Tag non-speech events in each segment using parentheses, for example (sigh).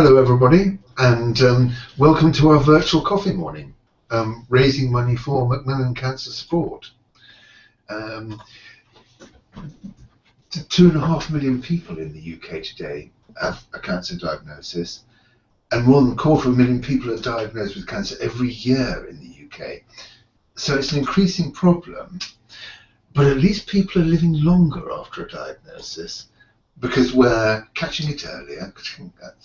hello, everybody, and um, welcome to our virtual coffee morning, um, raising money for Macmillan Cancer Support. Um, two and a half million people in the UK today have a cancer diagnosis, and more than a quarter of a million people are diagnosed with cancer every year in the UK. So it's an increasing problem, but at least people are living longer after a diagnosis because we're catching it earlier,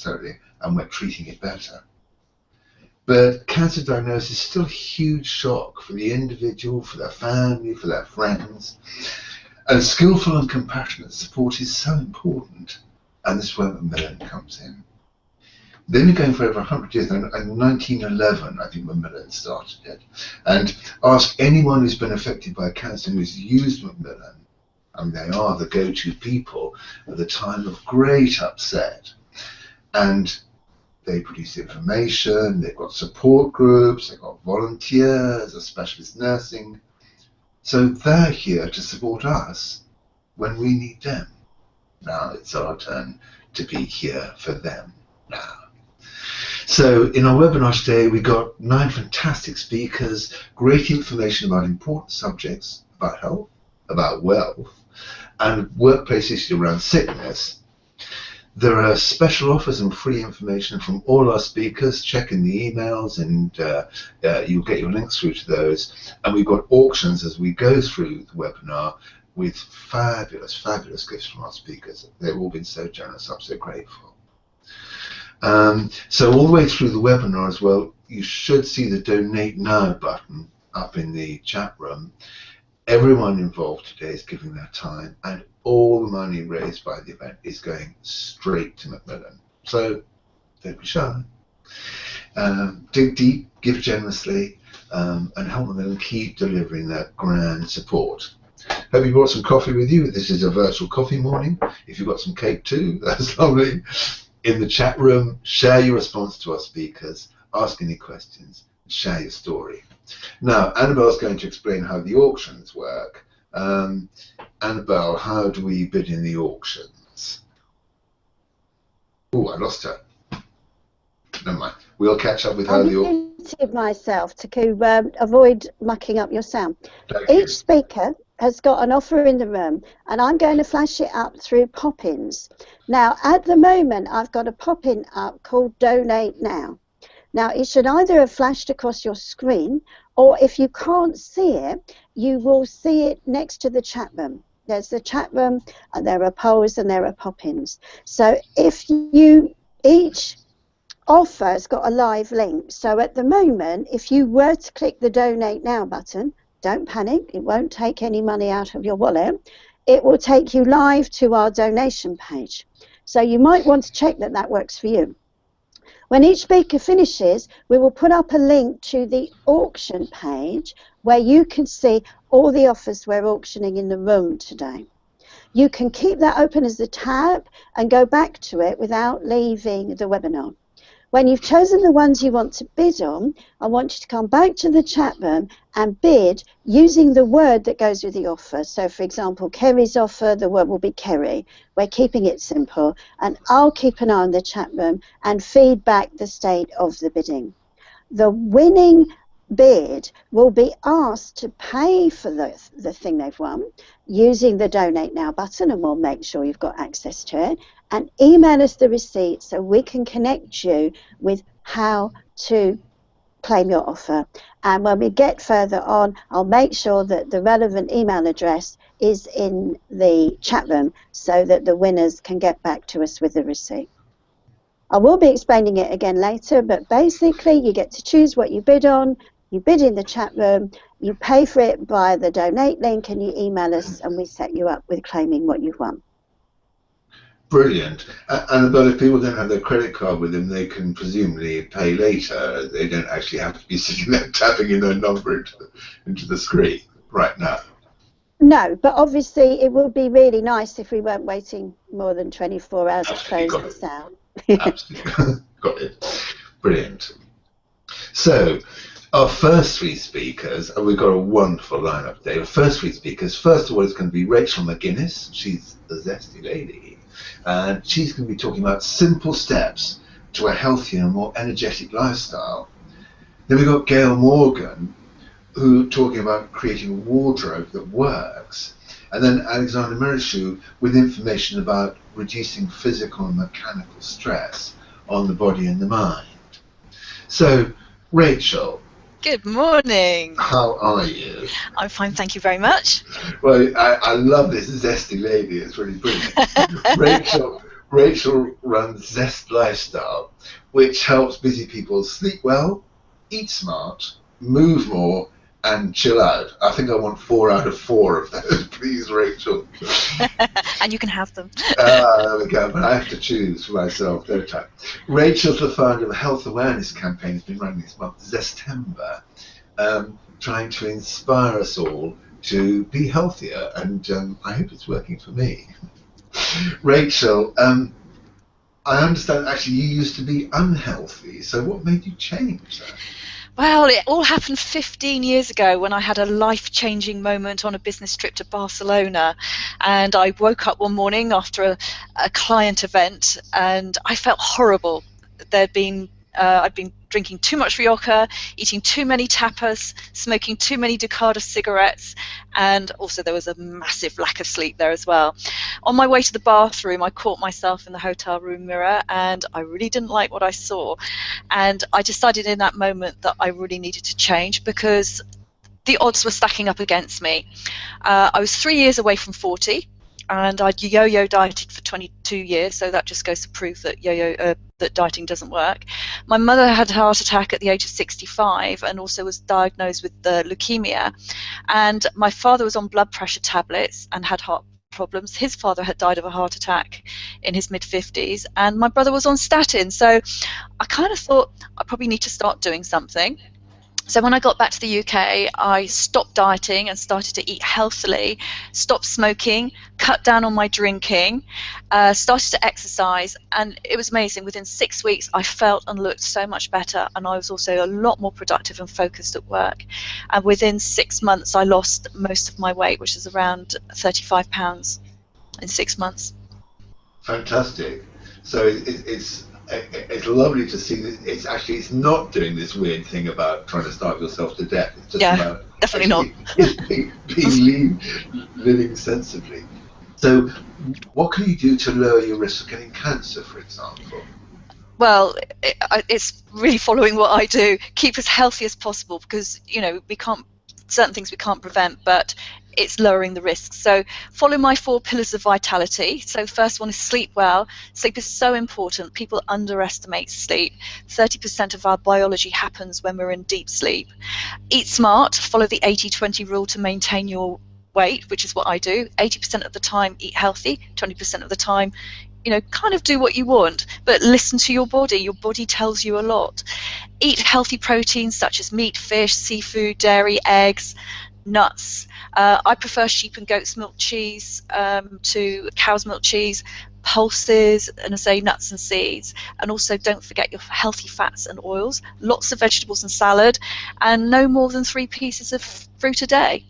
earlier and we're treating it better. But cancer diagnosis is still a huge shock for the individual, for their family, for their friends. And skillful and compassionate support is so important, and this is where Macmillan comes in. They've been going for over 100 years, and in 1911, I think Macmillan started it. And ask anyone who's been affected by cancer who's used Macmillan and they are the go-to people at the time of great upset. And they produce information, they've got support groups, they've got volunteers, a specialist nursing. So they're here to support us when we need them. Now it's our turn to be here for them now. So in our webinar today, we got nine fantastic speakers, great information about important subjects, about health, about wealth, and workplace issues around sickness. There are special offers and free information from all our speakers. Check in the emails and uh, uh, you'll get your links through to those. And we've got auctions as we go through the webinar with fabulous, fabulous gifts from our speakers. They've all been so generous. I'm so grateful. Um, so all the way through the webinar as well, you should see the Donate Now button up in the chat room everyone involved today is giving their time, and all the money raised by the event is going straight to Macmillan. So don't be shy. Um, dig deep, give generously, um, and help Macmillan keep delivering that grand support. Hope you brought some coffee with you. This is a virtual coffee morning. If you've got some cake too, (laughs) that's lovely. In the chat room, share your response to our speakers, ask any questions, share your story. Now, Annabelle's going to explain how the auctions work. Um, Annabelle, how do we bid in the auctions? Oh, I lost her. Never mind. We'll catch up with her. I muted myself to um, avoid mucking up your sound. Thank Each you. speaker has got an offer in the room, and I'm going to flash it up through pop-ins. Now, at the moment, I've got a pop-in up called Donate Now. Now, it should either have flashed across your screen, or if you can't see it, you will see it next to the chat room. There's the chat room, and there are polls and there are pop-ins. So if you, each offer has got a live link. So at the moment, if you were to click the Donate Now button, don't panic, it won't take any money out of your wallet. It will take you live to our donation page. So you might want to check that that works for you. When each speaker finishes, we will put up a link to the auction page where you can see all the offers we're auctioning in the room today. You can keep that open as a tab and go back to it without leaving the webinar. When you've chosen the ones you want to bid on, I want you to come back to the chat room and bid using the word that goes with the offer. So, for example, Kerry's offer, the word will be Kerry. We're keeping it simple. And I'll keep an eye on the chat room and feed back the state of the bidding. The winning bid will be asked to pay for the, the thing they've won using the donate now button and we'll make sure you've got access to it and email us the receipt so we can connect you with how to claim your offer. And when we get further on, I'll make sure that the relevant email address is in the chat room so that the winners can get back to us with the receipt. I will be explaining it again later, but basically you get to choose what you bid on, you bid in the chat room, you pay for it by the donate link, and you email us, and we set you up with claiming what you've won brilliant. And but if people don't have their credit card with them, they can presumably pay later. They don't actually have to be (laughs) sitting there tapping in their number into the, into the screen right now. No, but obviously it would be really nice if we weren't waiting more than 24 hours Absolutely to close this out. Absolutely. (laughs) got it. Brilliant. So, our first three speakers, and we've got a wonderful lineup today. Our first three speakers, first of all, is going to be Rachel McGuinness. She's a zesty lady and she's going to be talking about simple steps to a healthier and more energetic lifestyle. Then we've got Gail Morgan, who talking about creating a wardrobe that works. And then Alexandra Miroshuk with information about reducing physical and mechanical stress on the body and the mind. So, Rachel. Good morning. How are you? I'm fine, thank you very much. Well, I, I love this zesty lady. It's really brilliant. (laughs) Rachel, Rachel runs Zest Lifestyle, which helps busy people sleep well, eat smart, move more, and chill out. I think I want four out of four of those, (laughs) please, Rachel. (laughs) and you can have them. (laughs) Ah, there we go. But I have to choose for myself, don't I? Rachel's the founder of a health awareness campaign. Has been running this month, Zestember, um, trying to inspire us all to be healthier, and um, I hope it's working for me. Rachel, um, I understand actually you used to be unhealthy. So what made you change that? Well, it all happened 15 years ago when I had a life changing moment on a business trip to Barcelona. And I woke up one morning after a, a client event and I felt horrible. There'd been uh, I'd been drinking too much rioja, eating too many tapas, smoking too many Ducados cigarettes, and also there was a massive lack of sleep there as well. On my way to the bathroom, I caught myself in the hotel room mirror, and I really didn't like what I saw. And I decided in that moment that I really needed to change because the odds were stacking up against me. Uh, I was three years away from 40 and I'd yo-yo dieted for 22 years, so that just goes to prove that yo-yo uh, that dieting doesn't work. My mother had a heart attack at the age of 65 and also was diagnosed with uh, leukemia, and my father was on blood pressure tablets and had heart problems. His father had died of a heart attack in his mid 50s, and my brother was on statin. So I kind of thought I probably need to start doing something. So when I got back to the UK, I stopped dieting and started to eat healthily, stopped smoking, cut down on my drinking, uh, started to exercise, and it was amazing. Within six weeks, I felt and looked so much better, and I was also a lot more productive and focused at work. And within six months, I lost most of my weight, which is around 35 pounds in six months. Fantastic. So it, it's it's lovely to see that it's actually it's not doing this weird thing about trying to starve yourself to death. It's just yeah, about definitely not (laughs) being, being living sensibly. So, what can you do to lower your risk of getting cancer, for example? Well, it, it's really following what I do. Keep as healthy as possible because you know we can't certain things we can't prevent, but it's lowering the risk. So follow my four pillars of vitality. So first one is sleep well. Sleep is so important. People underestimate sleep. 30% of our biology happens when we're in deep sleep. Eat smart. Follow the 80-20 rule to maintain your weight, which is what I do. 80% of the time eat healthy, 20% of the time you know, kind of do what you want, but listen to your body. Your body tells you a lot. Eat healthy proteins such as meat, fish, seafood, dairy, eggs, nuts. Uh, I prefer sheep and goat's milk cheese um, to cow's milk cheese, pulses, and I say nuts and seeds. And also, don't forget your healthy fats and oils. Lots of vegetables and salad, and no more than three pieces of fruit a day.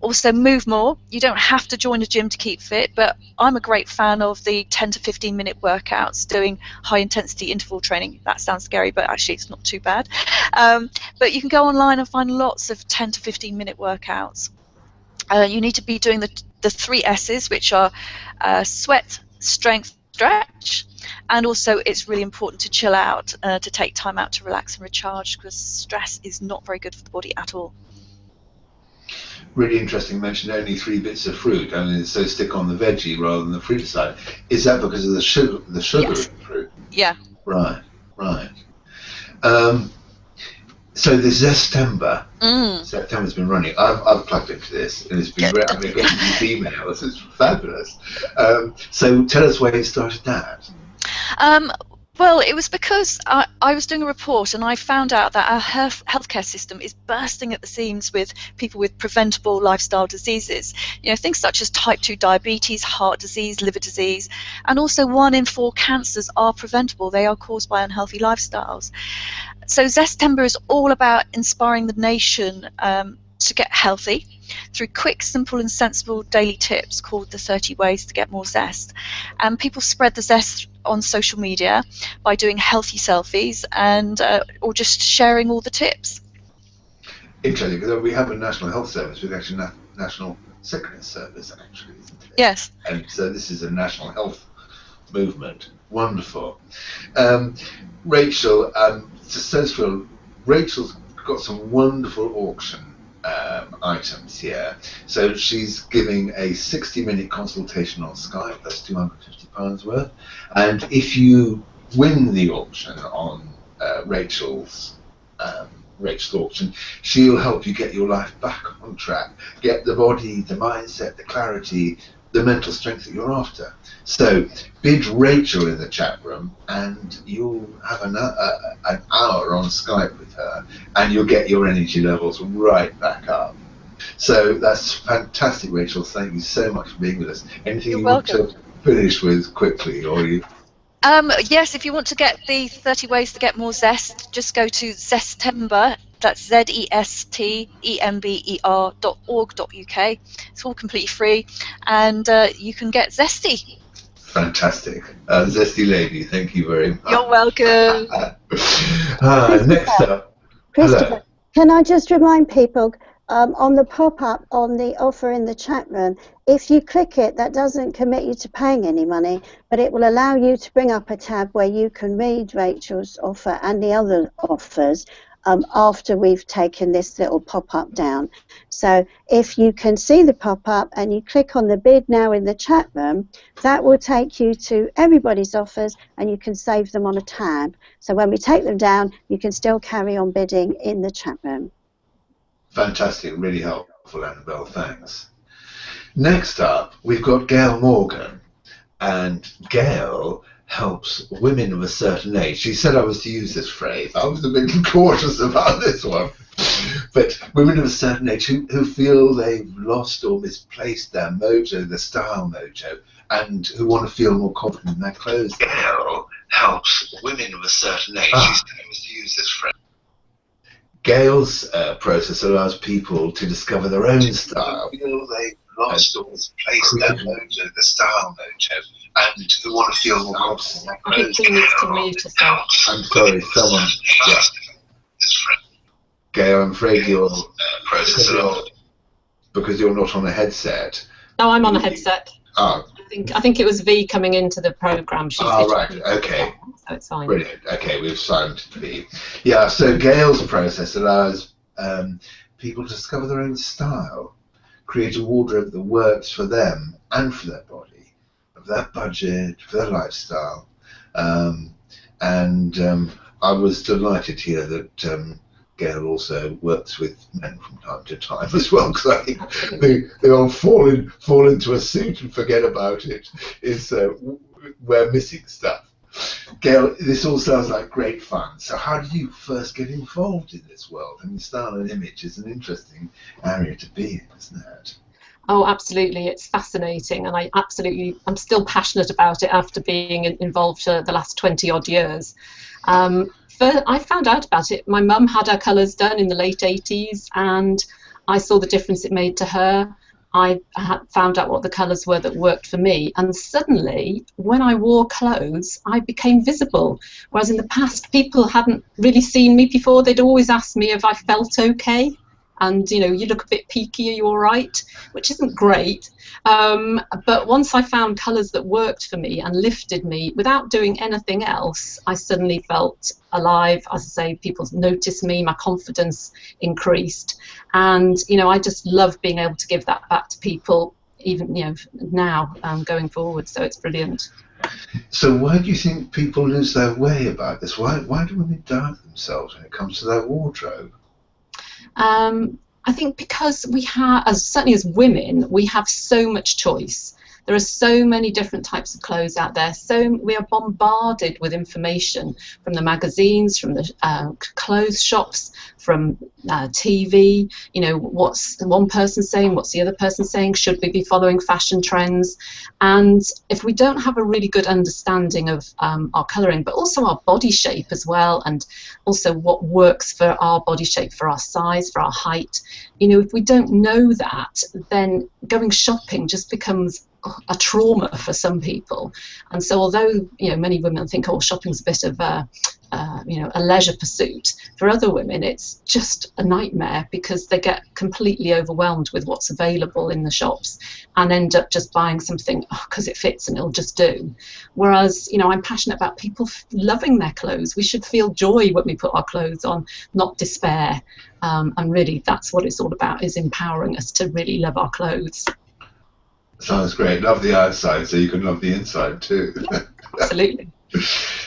Also, move more. You don't have to join a gym to keep fit, but I'm a great fan of the 10 to 15 minute workouts, doing high intensity interval training. That sounds scary, but actually, it's not too bad. Um, but you can go online and find lots of 10 to 15 minute workouts. Uh, you need to be doing the, the three S's, which are uh, sweat, strength, stretch. And also, it's really important to chill out, uh, to take time out to relax and recharge because stress is not very good for the body at all really interesting mentioned only three bits of fruit I mean, so stick on the veggie rather than the fruit side. Is that because of the sugar, the sugar yes. in fruit? Yeah. Right, right. Um, so the Zestember, mm. September's been running. I've, I've plugged into this and it's been great. I've been getting these emails. It's fabulous. Um, so tell us where you started that. Um, well, it was because I, I, was doing a report and I found out that our health, healthcare system is bursting at the seams with people with preventable lifestyle diseases. You know, things such as type 2 diabetes, heart disease, liver disease, and also one in four cancers are preventable. They are caused by unhealthy lifestyles. So Zestember is all about inspiring the nation um, to get healthy through quick, simple, and sensible daily tips called the 30 Ways to Get More Zest. And people spread the zest on social media by doing healthy selfies and uh, or just sharing all the tips. Interesting, because we have a national health service, we've actually na- national sickness service, actually, isn't it? Yes. And so this is a national health movement. Wonderful. Um, Rachel, um, Rachel's got some wonderful auction um, items here. So she's giving a 60 minute consultation on Skype, that's £250 worth. And if you win the auction on uh, Rachel's um, Rachel's auction, she'll help you get your life back on track, get the body, the mindset, the clarity, the mental strength that you're after. So bid Rachel in the chat room, and you'll have an, uh, an hour on Skype with her, and you'll get your energy levels right back up. So that's fantastic, Rachel. Thank you so much for being with us. Anything You're you welcome. want to finish with quickly, or you? Um, yes, if you want to get the 30 ways to get more zest, just go to Zestember. That's Z E S T E M B E R dot org dot UK. It's all completely free, and uh, you can get zesty. Fantastic. Uh, Zesty Lady, thank you very much. You're welcome. (laughs) uh, next up. Christopher, Hello. can I just remind people um, on the pop-up on the offer in the chat room, if you click it, that doesn't commit you to paying any money, but it will allow you to bring up a tab where you can read Rachel's offer and the other offers um, after we've taken this little pop-up down. So if you can see the pop-up and you click on the bid now in the chat room, that will take you to everybody's offers and you can save them on a tab. So when we take them down, you can still carry on bidding in the chat room. Fantastic, really helpful, Annabelle. Thanks. Next up, we've got Gail Morgan, and Gail helps women of a certain age. She said I was to use this phrase. I was a bit (laughs) cautious about this one. But women of a certain age who, who feel they've lost or misplaced their mojo, their style mojo, and who want to feel more confident in their clothes. Gail helps women of a certain age. She said I was to use this phrase. Gail's uh, process allows people to discover their own style. Feel they've lost or misplaced their mojo, the style mojo, and who want to feel more confident. in their I think clothes. he needs to mute herself. I'm sorry, someone. Yeah. Gail, I'm afraid you're because you're, because you're not on a headset. No, I'm on a headset. Oh, I think I think it was V coming into the program. She's oh right, okay. So it's fine. Brilliant. Okay, we've signed V. Yeah, so Gail's process allows um, people to discover their own style, create a wardrobe that works for them and for their body, for their budget, for their lifestyle. Um, and um, I was delighted here that um, Gail also works with men from time to time (laughs) as well, because I think the, the old fall, in, fall into a suit and forget about it is uh, we're missing stuff. Gail, this all sounds like great fun. So, how did you first get involved in this world? I mean, style and image is an interesting area to be in, isn't it? Oh, absolutely. It's fascinating, and I absolutely, I'm still passionate about it after being involved for the last 20 odd years. Um, I found out about it. My mum had her colours done in the late 80s, and I saw the difference it made to her. I found out what the colours were that worked for me, and suddenly, when I wore clothes, I became visible. Whereas in the past, people hadn't really seen me before. They'd always asked me if I felt okay and you know you look a bit peaky are you all right? Which isn't great. Um, but once i found colors that worked for me and lifted me without doing anything else i suddenly felt alive. As i say people noticed me my confidence increased. And you know i just love being able to give that back to people even you know now um, going forward. So it's brilliant. So, why do you think people lose their way about this? Why, why do women doubt themselves when it comes to their wardrobe? Um, I think because we have, as certainly as women, we have so much choice. There are so many different types of clothes out there. So we are bombarded with information from the magazines, from the uh, clothes shops, from uh, TV. You know, what's one person saying? What's the other person saying? Should we be following fashion trends? And if we don't have a really good understanding of um, our colouring, but also our body shape as well, and also what works for our body shape, for our size, for our height, you know, if we don't know that, then going shopping just becomes a trauma for some people. And so, although you know many women think, "Oh, shopping's a bit of a uh, you know a leisure pursuit," for other women, it's just a nightmare because they get completely overwhelmed with what's available in the shops and end up just buying something because oh, it fits and it'll just do. Whereas, you know, I'm passionate about people loving their clothes. We should feel joy when we put our clothes on, not despair. Um, and really, that's what it's all about: is empowering us to really love our clothes. Sounds great. Love the outside so you can love the inside too. (laughs) Absolutely.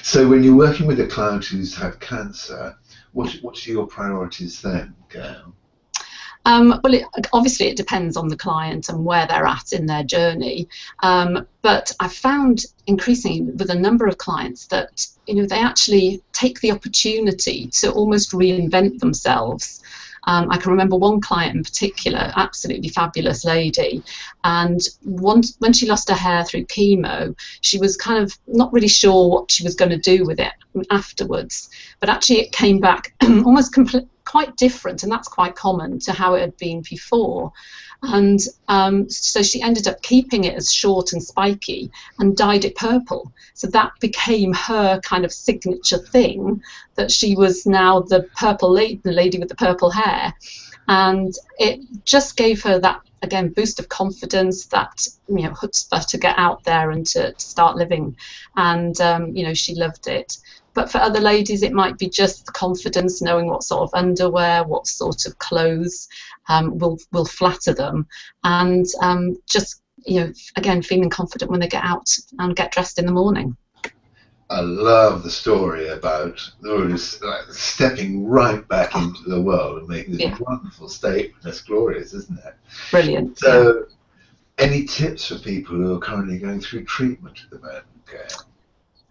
so when you're working with a client who's had cancer, what what are your priorities then, Gail? Um, well, it, obviously it depends on the client and where they're at in their journey. Um, but I've found increasingly with a number of clients that you know they actually take the opportunity to almost reinvent themselves um, I can remember one client in particular, absolutely fabulous lady, and once, when she lost her hair through chemo, she was kind of not really sure what she was going to do with it afterwards. But actually, it came back (clears throat) almost complete, quite different, and that's quite common to how it had been before. And um, so she ended up keeping it as short and spiky and dyed it purple. So that became her kind of signature thing that she was now the purple lady, the lady with the purple hair. And it just gave her that again boost of confidence that you know chutzpah to get out there and to, to start living and um, you know she loved it but for other ladies, it might be just the confidence, knowing what sort of underwear, what sort of clothes um, will will flatter them, and um, just you know, again, feeling confident when they get out and get dressed in the morning. I love the story about those like, stepping right back into the world and making this yeah. wonderful statement. That's glorious, isn't it? Brilliant. So, yeah. any tips for people who are currently going through treatment at the moment? Okay.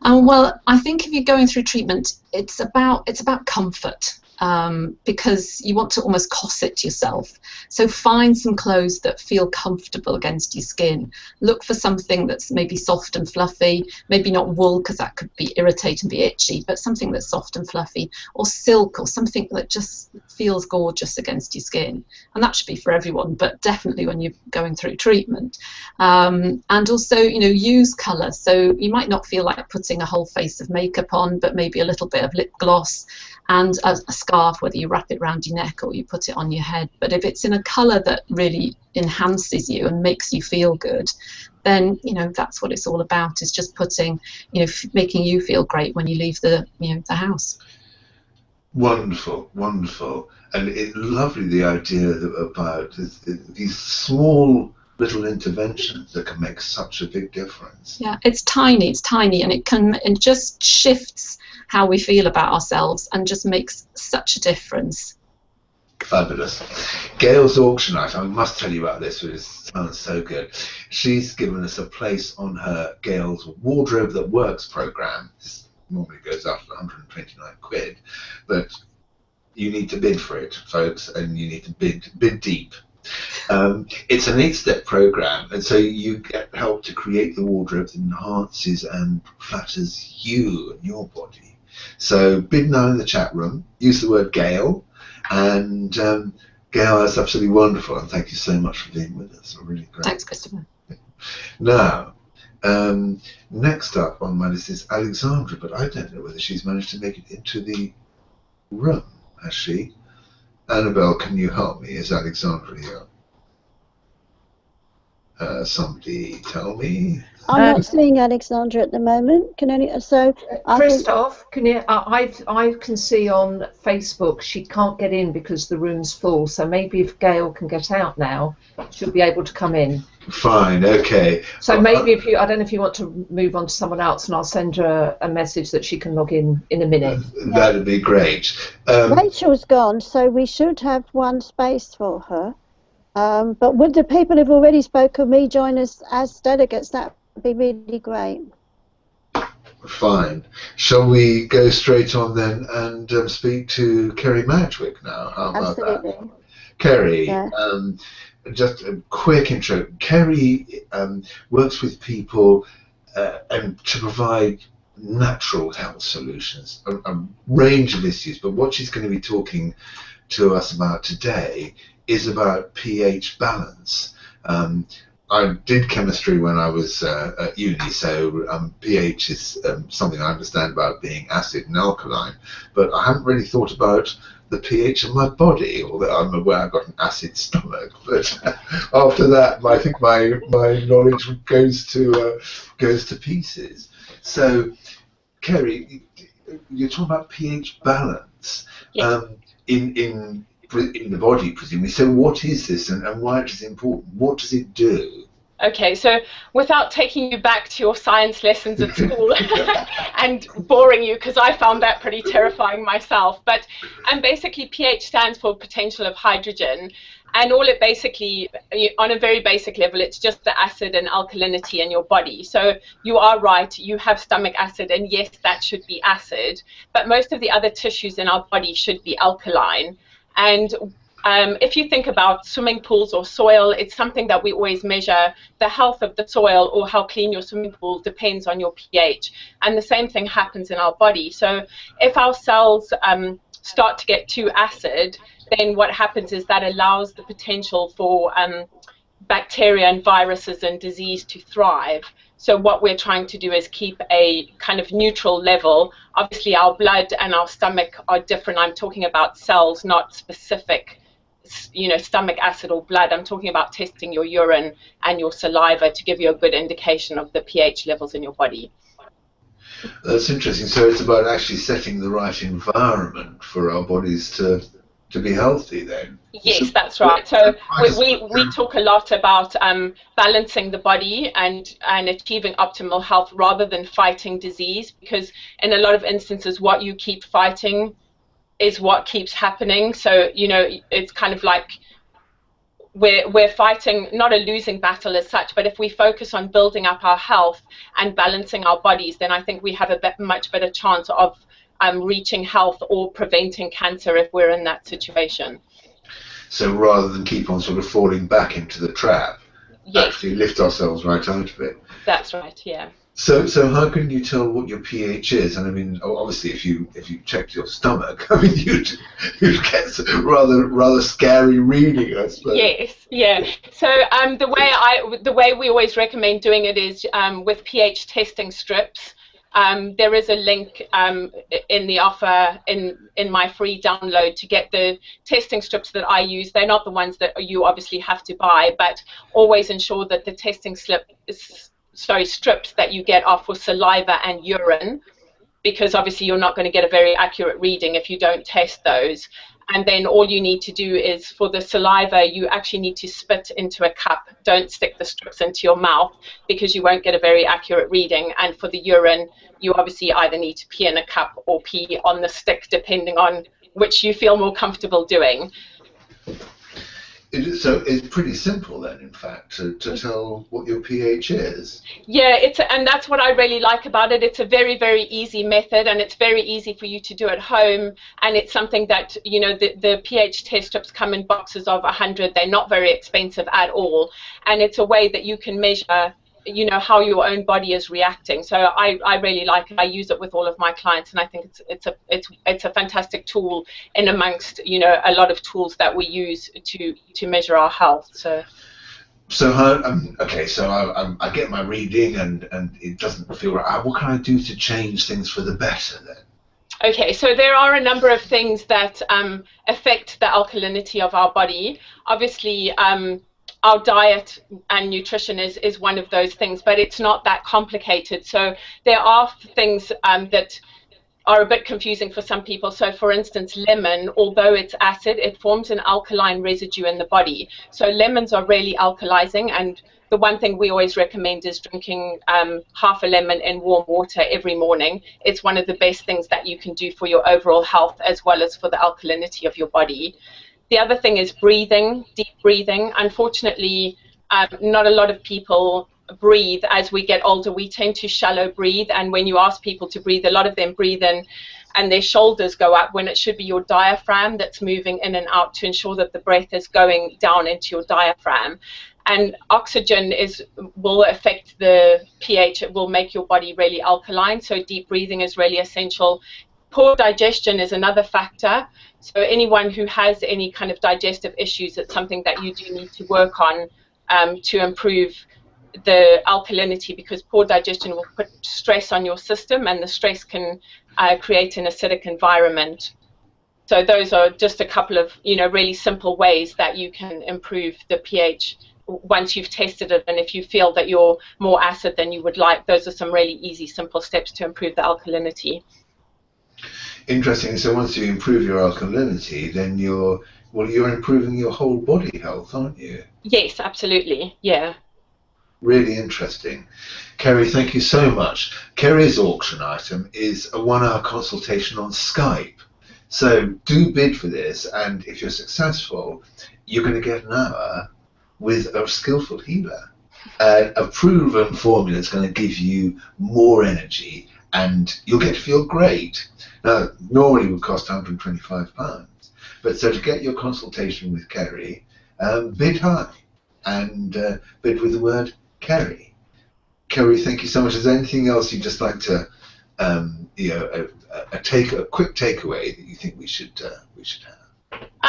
Um, well, I think if you're going through treatment, it's about it's about comfort um, because you want to almost corset yourself. So find some clothes that feel comfortable against your skin. Look for something that's maybe soft and fluffy, maybe not wool because that could be irritating, be itchy, but something that's soft and fluffy, or silk, or something that just feels gorgeous against your skin. And that should be for everyone, but definitely when you're going through treatment. Um, and also, you know, use colour. So you might not feel like putting a whole face of makeup on, but maybe a little bit of lip gloss and a, a, scarf, whether you wrap it around your neck or you put it on your head. But if it's in a colour that really enhances you and makes you feel good, then you know that's what it's all about. Is just putting, you know, f- making you feel great when you leave the you know the house. Wonderful, wonderful, and it lovely the idea about these small little interventions that can make such a big difference. Yeah, it's tiny, it's tiny, and it can it just shifts how we feel about ourselves and just makes such a difference. Fabulous. Gail's auction night, I must tell you about this, it sounds so good. She's given us a place on her Gail's Wardrobe That Works program. This normally goes after 129 quid, but you need to bid for it, folks, and you need to bid bid deep. Um, it's an eight-step program, and so you get help to create the wardrobe that enhances and flatters you and your body. So bid now in the chat room. Use the word Gail, and um, Gail, that's absolutely wonderful, and thank you so much for being with us. Really great. Thanks, Christopher. Now, um, next up on my list is Alexandra, but I don't know whether she's managed to make it into the room. Has she? Annabelle, can you help me? Is Alexandra here? Uh, somebody tell me. I'm um, not seeing Alexandra at the moment. Can any so? Christoph, can you? I I can see on Facebook she can't get in because the room's full. So maybe if Gail can get out now, she'll be able to come in. Fine. Okay. So well, maybe uh, if you, I don't know if you want to move on to someone else, and I'll send her a message that she can log in in a minute. That'd be great. Um, Rachel's gone, so we should have one space for her. Um, but would the people who've already spoken me join us as delegates? That would be really great. Fine. Shall we go straight on then and um, speak to Kerry Madgwick now? How about Absolutely. that? Kerry, yeah. um, just a quick intro. Kerry um, works with people uh, and to provide natural health solutions, a, a, range of issues. But what she's going to be talking to us about today is about pH balance. Um, I did chemistry when I was uh, at uni, so um, pH is um, something I understand about being acid and alkaline, but I haven't really thought about the pH of my body, although I'm aware I've got an acid stomach. But (laughs) after that, I think my my knowledge goes to uh, goes to pieces. So, Kerry, you're talking about pH balance Yes. um, in in in the body, presumably. So, what is this, and, and why it is important? What does it do? Okay, so without taking you back to your science lessons at school (laughs) (laughs) and boring you, because I found that pretty terrifying myself, but and basically pH stands for potential of hydrogen, and all it basically, on a very basic level, it's just the acid and alkalinity in your body. So you are right, you have stomach acid, and yes, that should be acid, but most of the other tissues in our body should be alkaline. And um, if you think about swimming pools or soil, it's something that we always measure. The health of the soil or how clean your swimming pool depends on your pH. And the same thing happens in our body. So if our cells um, start to get too acid, then what happens is that allows the potential for um, bacteria and viruses and disease to thrive. So what we're trying to do is keep a kind of neutral level. Obviously, our blood and our stomach are different. I'm talking about cells, not specific you know, stomach acid or blood. I'm talking about testing your urine and your saliva to give you a good indication of the pH levels in your body. That's interesting. So it's about actually setting the right environment for our bodies to to be healthy. Then. Yes, that's right. So we, we, we talk a lot about um, balancing the body and, and achieving optimal health rather than fighting disease because in a lot of instances what you keep fighting is what keeps happening. So, you know, it's kind of like we're, we're fighting not a losing battle as such, but if we focus on building up our health and balancing our bodies, then I think we have a bit, much better chance of um, reaching health or preventing cancer if we're in that situation. So rather than keep on sort of falling back into the trap, yes. actually lift ourselves right out of it. That's right, yeah. So, so how can you tell what your pH is? And I mean, obviously, if you if you checked your stomach, (laughs) I mean, you'd you'd get rather rather scary reading, I suppose. Yes, yeah. So um, the way I the way we always recommend doing it is um, with pH testing strips. Um, there is a link um, in the offer in in my free download to get the testing strips that I use. They're not the ones that you obviously have to buy, but always ensure that the testing slip is sorry, strips that you get are for saliva and urine, because obviously you're not going to get a very accurate reading if you don't test those. And then all you need to do is for the saliva, you actually need to spit into a cup. Don't stick the strips into your mouth because you won't get a very accurate reading. And for the urine, you obviously either need to pee in a cup or pee on the stick, depending on which you feel more comfortable doing. It, so it's pretty simple then, in fact, to, to mm. tell what your pH is. Yeah, it's a, and that's what I really like about it. It's a very very easy method, and it's very easy for you to do at home. And it's something that you know the the pH test strips come in boxes of 100. They're not very expensive at all, and it's a way that you can measure you know how your own body is reacting. So I, I really like it. I use it with all of my clients and I think it's it's a it's it's a fantastic tool in amongst you know a lot of tools that we use to to measure our health. So so how, um, okay so I, I, I get my reading and and it doesn't feel right. What can I do to change things for the better then? Okay, so there are a number of things that um, affect the alkalinity of our body. Obviously, um, our diet and nutrition is, is one of those things, but it's not that complicated. So there are things um, that are a bit confusing for some people. So for instance, lemon, although it's acid, it forms an alkaline residue in the body. So lemons are really alkalizing and the one thing we always recommend is drinking um, half a lemon in warm water every morning. It's one of the best things that you can do for your overall health as well as for the alkalinity of your body. The other thing is breathing, deep breathing. Unfortunately, um, not a lot of people breathe as we get older. We tend to shallow breathe, and when you ask people to breathe, a lot of them breathe in and their shoulders go up when it should be your diaphragm that's moving in and out to ensure that the breath is going down into your diaphragm. And oxygen is will affect the pH. It will make your body really alkaline. So deep breathing is really essential. Poor digestion is another factor. So anyone who has any kind of digestive issues, it's something that you do need to work on um, to improve the alkalinity because poor digestion will put stress on your system and the stress can uh, create an acidic environment. So those are just a couple of you know really simple ways that you can improve the pH once you've tested it and if you feel that you're more acid than you would like, those are some really easy, simple steps to improve the alkalinity. Interesting. So once you improve your alkalinity, then you're well, you're improving your whole body health, aren't you? Yes, absolutely. Yeah. Really interesting. Kerry, thank you so much. Kerry's auction item is a one-hour consultation on Skype. So do bid for this, and if you're successful, you're going to get an hour with a skillful healer. Uh, a proven formula is going to give you more energy and you'll get to feel great. Now, normally it would cost £125, but so to get your consultation with Kerry, um, bid high and uh, bid with the word Kerry. Kerry, thank you so much. Is there anything else you'd just like to, um, you know, a, a, take a quick takeaway that you think we should uh, we should have?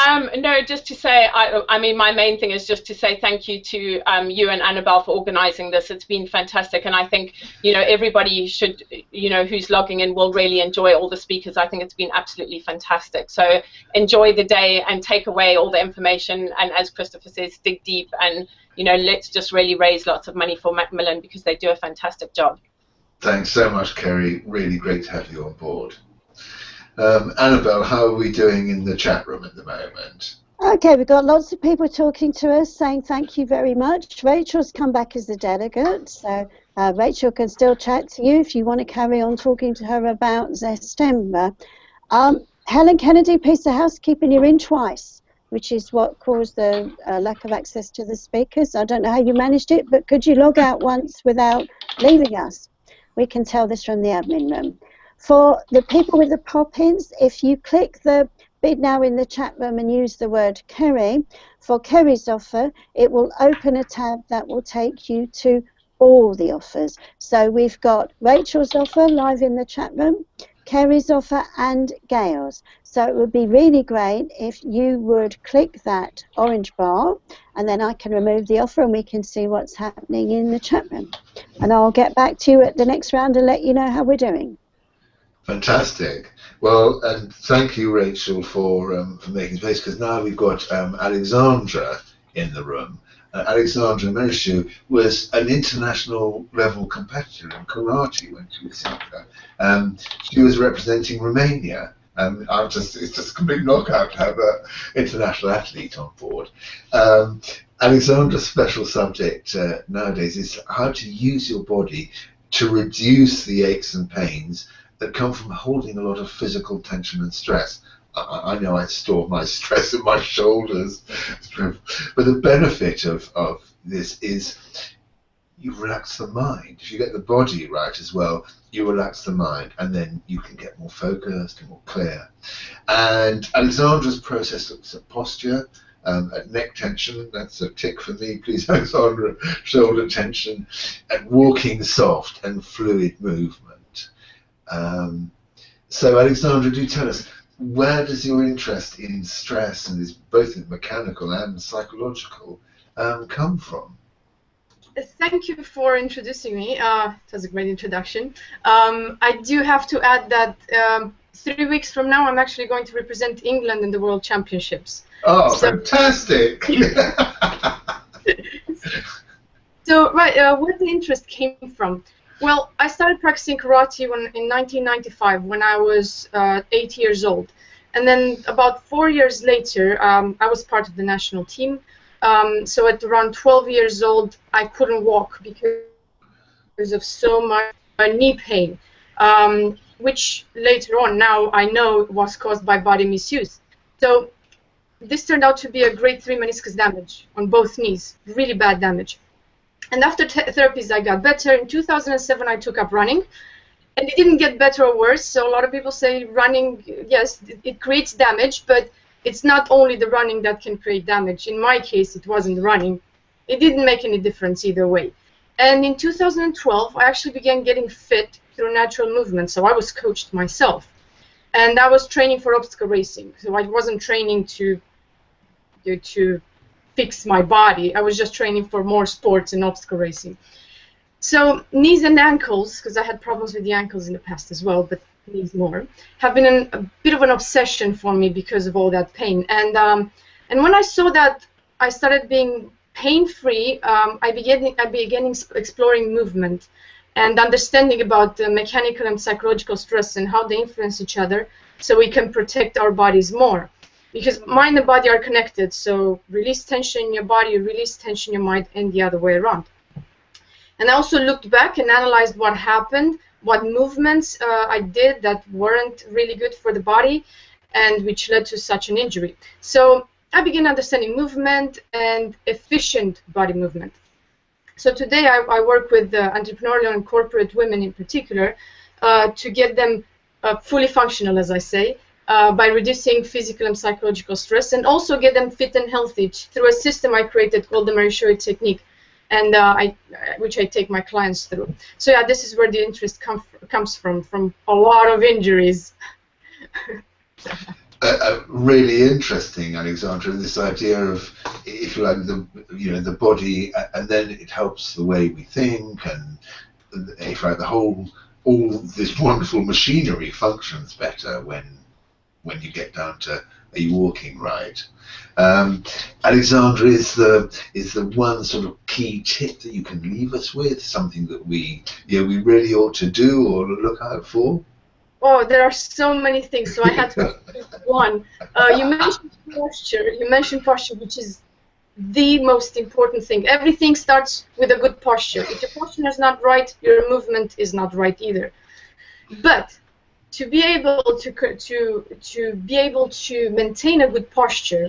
Um, no, just to say, I, I, mean, my main thing is just to say thank you to um, you and Annabelle for organising this. It's been fantastic, and I think you know everybody should, you know, who's logging in will really enjoy all the speakers. I think it's been absolutely fantastic. So enjoy the day and take away all the information, and as Christopher says, dig deep, and you know, let's just really raise lots of money for Macmillan because they do a fantastic job. Thanks so much, Kerry. Really great to have you on board. Um, Annabelle, how are we doing in the chat room at the moment? Okay, we've got lots of people talking to us saying thank you very much. Rachel's come back as the delegate, so uh, Rachel can still chat to you if you want to carry on talking to her about Zestember. Um, Helen Kennedy, piece of housekeeping, you're in twice, which is what caused the uh, lack of access to the speakers. I don't know how you managed it, but could you log out once without leaving us? We can tell this from the admin room. For the people with the pop-ins, if you click the bid now in the chat room and use the word Kerry, for Kerry's offer, it will open a tab that will take you to all the offers. So we've got Rachel's offer live in the chat room, Kerry's offer and Gail's. So it would be really great if you would click that orange bar and then I can remove the offer and we can see what's happening in the chat room. And I'll get back to you at the next round and let you know how we're doing. Fantastic. Well, and thank you, Rachel, for um, for making space because now we've got um, Alexandra in the room. Uh, Alexandra Merishu was an international level competitor in karate when she was younger. Um, she was representing Romania. Um, I'm just, it's just a complete knockout to have an international athlete on board. Um, Alexandra's special subject uh, nowadays is how to use your body to reduce the aches and pains that come from holding a lot of physical tension and stress. I, I know I store my (laughs) stress in my shoulders, (laughs) but the benefit of, of this is you relax the mind. If you get the body right as well, you relax the mind, and then you can get more focused and more clear. And Alexandra's process looks at posture, um, at neck tension, that's a tick for me, please, (laughs) Alexandra, shoulder tension, and walking soft and fluid movement. Um, so, Alexandra, do tell us where does your interest in stress and is both mechanical and psychological um, come from? Thank you for introducing me. Uh, it was a great introduction. Um, I do have to add that um, three weeks from now, I'm actually going to represent England in the World Championships. Oh, so, fantastic! (laughs) (laughs) so, right, uh, where the interest came from? Well, I started practicing karate when, in 1995 when I was uh, eight years old. And then about four years later, um, I was part of the national team. Um, so at around 12 years old, I couldn't walk because of so much knee pain, um, which later on now I know was caused by body misuse. So this turned out to be a grade 3 meniscus damage on both knees, really bad damage. And after therapies, I got better. In 2007, I took up running, and it didn't get better or worse. So a lot of people say running, yes, it, it creates damage, but it's not only the running that can create damage. In my case, it wasn't running. It didn't make any difference either way. And in 2012, I actually began getting fit through natural movement. So I was coached myself, and I was training for obstacle racing. So I wasn't training to to fix my body. I was just training for more sports and obstacle racing. So knees and ankles, because I had problems with the ankles in the past as well, but knees more, have been an, a bit of an obsession for me because of all that pain. And um, and when I saw that I started being pain-free, um, I began I began exploring movement and understanding about the mechanical and psychological stress and how they influence each other, so we can protect our bodies more. Because mind and body are connected, so release tension in your body, release tension in your mind, and the other way around. And I also looked back and analyzed what happened, what movements uh, I did that weren't really good for the body, and which led to such an injury. So I began understanding movement and efficient body movement. So today I, I work with uh, entrepreneurial and corporate women in particular uh, to get them uh, fully functional, as I say, uh, by reducing physical and psychological stress, and also get them fit and healthy through a system I created called the Mary Shoei technique, and uh, I, which I take my clients through. So yeah, this is where the interest com comes from, from a lot of injuries. (laughs) uh, really interesting, Alexandra. This idea of, if you like, the you know the body, and then it helps the way we think, and if you like, the whole all this wonderful machinery functions better when when you get down to a walking right. Um, Alexandra, is the is the one sort of key tip that you can leave us with, something that we you know, we really ought to do or look out for? Oh, there are so many things. So I had to (laughs) one. Uh, you mentioned posture. You mentioned posture, which is the most important thing. Everything starts with a good posture. If your posture is not right, your movement is not right either. But to be able to to to be able to maintain a good posture,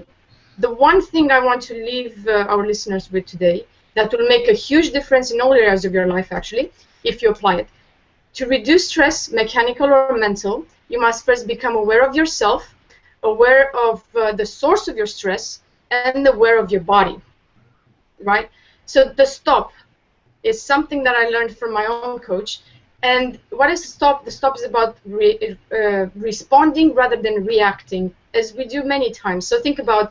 the one thing I want to leave uh, our listeners with today that will make a huge difference in all areas of your life, actually, if you apply it to reduce stress, mechanical or mental, you must first become aware of yourself, aware of uh, the source of your stress, and aware of your body. Right? So the stop is something that I learned from my own coach. And what is stop? The stop is about re uh, responding rather than reacting, as we do many times. So think about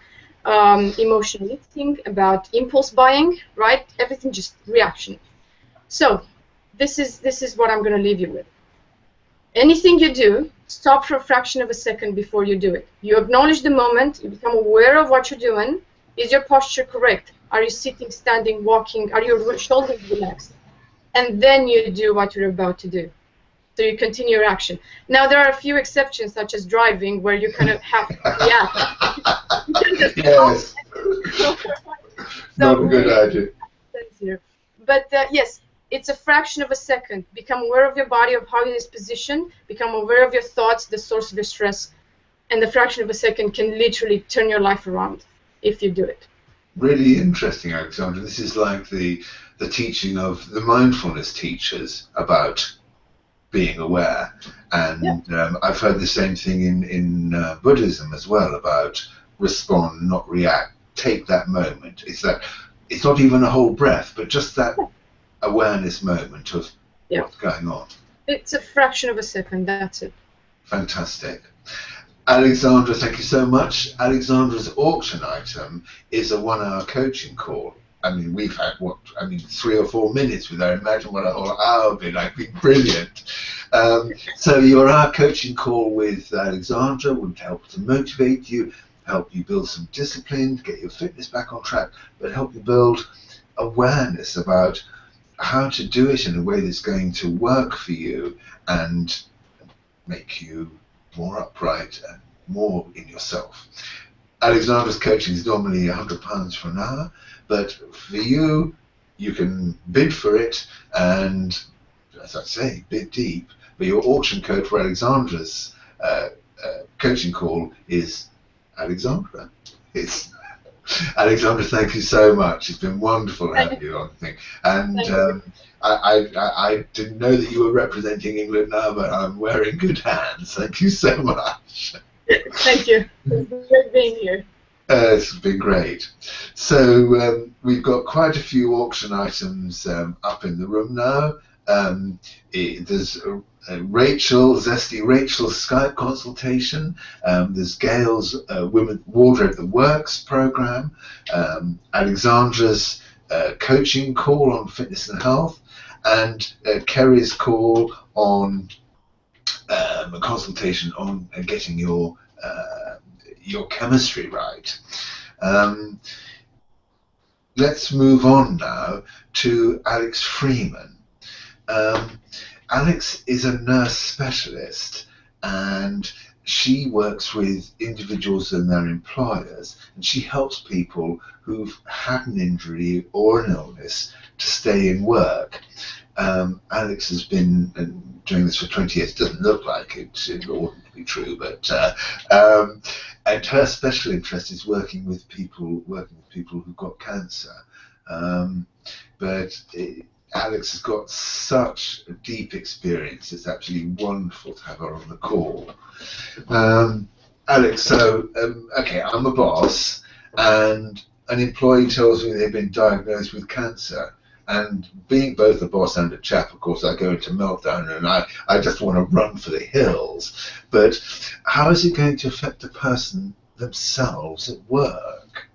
um, emotional eating, about impulse buying, right? Everything just reaction. So this is this is what I'm going to leave you with. Anything you do, stop for a fraction of a second before you do it. You acknowledge the moment. You become aware of what you're doing. Is your posture correct? Are you sitting, standing, walking? Are your shoulders relaxed? And then you do what you're about to do. So you continue your action. Now there are a few exceptions, such as driving, where you kind of have (laughs) yeah. yes. so, Not a good idea. But uh, yes, it's a fraction of a second. Become aware of your body, of how it is positioned. Become aware of your thoughts, the source of your stress. And the fraction of a second can literally turn your life around if you do it. Really interesting, Alexandra. This is like the the teaching of the mindfulness teachers about being aware. And yeah. um, I've heard the same thing in, in uh, Buddhism as well about respond, not react. Take that moment. It's that it's not even a whole breath, but just that awareness moment of yeah. what's going on. It's a fraction of a second, that's it. Fantastic. Alexandra, thank you so much. Alexandra's auction item is a one hour coaching call. I mean, we've had what I mean, three or four minutes with her. Imagine what a whole hour would be like. Be brilliant. Um, so your hour coaching call with Alexandra would help to motivate you, help you build some discipline, get your fitness back on track, but help you build awareness about how to do it in a way that's going to work for you and make you more upright and more in yourself. Alexandra's coaching is normally £100 for an hour, but for you, you can bid for it and, as I say, bid deep. But your auction code for Alexandra's uh, uh, coaching call is Alexandra. It's (laughs) Alexandra, thank you so much. It's been wonderful having (laughs) you on the thing. And um, I, I, I, didn't know that you were representing England now, but I'm wearing good hands. Thank you so much. (laughs) Thank you. It's great being here. Uh, it's been great. So um, we've got quite a few auction items um, up in the room now, Um, it, there's a, a Rachel, Zesty Rachel's Skype consultation. Um, there's Gail's uh, Women Wardrobe the Works program. Um, Alexandra's uh, coaching call on fitness and health, and uh, Kerry's call on um, a consultation on uh, getting your uh, your chemistry right. Um, let's move on now to Alex Freeman. Um, Alex is a nurse specialist and she works with individuals and their employers and she helps people who've had an injury or an illness to stay in work. Um, Alex has been doing this for 20 years. It doesn't look like it, it oughtn't be true, but uh, um, and her special interest is working with people, working with people who've got cancer. Um, but it, Alex has got such a deep experience. It's absolutely wonderful to have her on the call. Um, Alex, so um, okay, I'm a boss, and an employee tells me they've been diagnosed with cancer. And being both a boss and a chap, of course, I go into meltdown and I, I just want to run for the hills. But how is it going to affect the person themselves at work?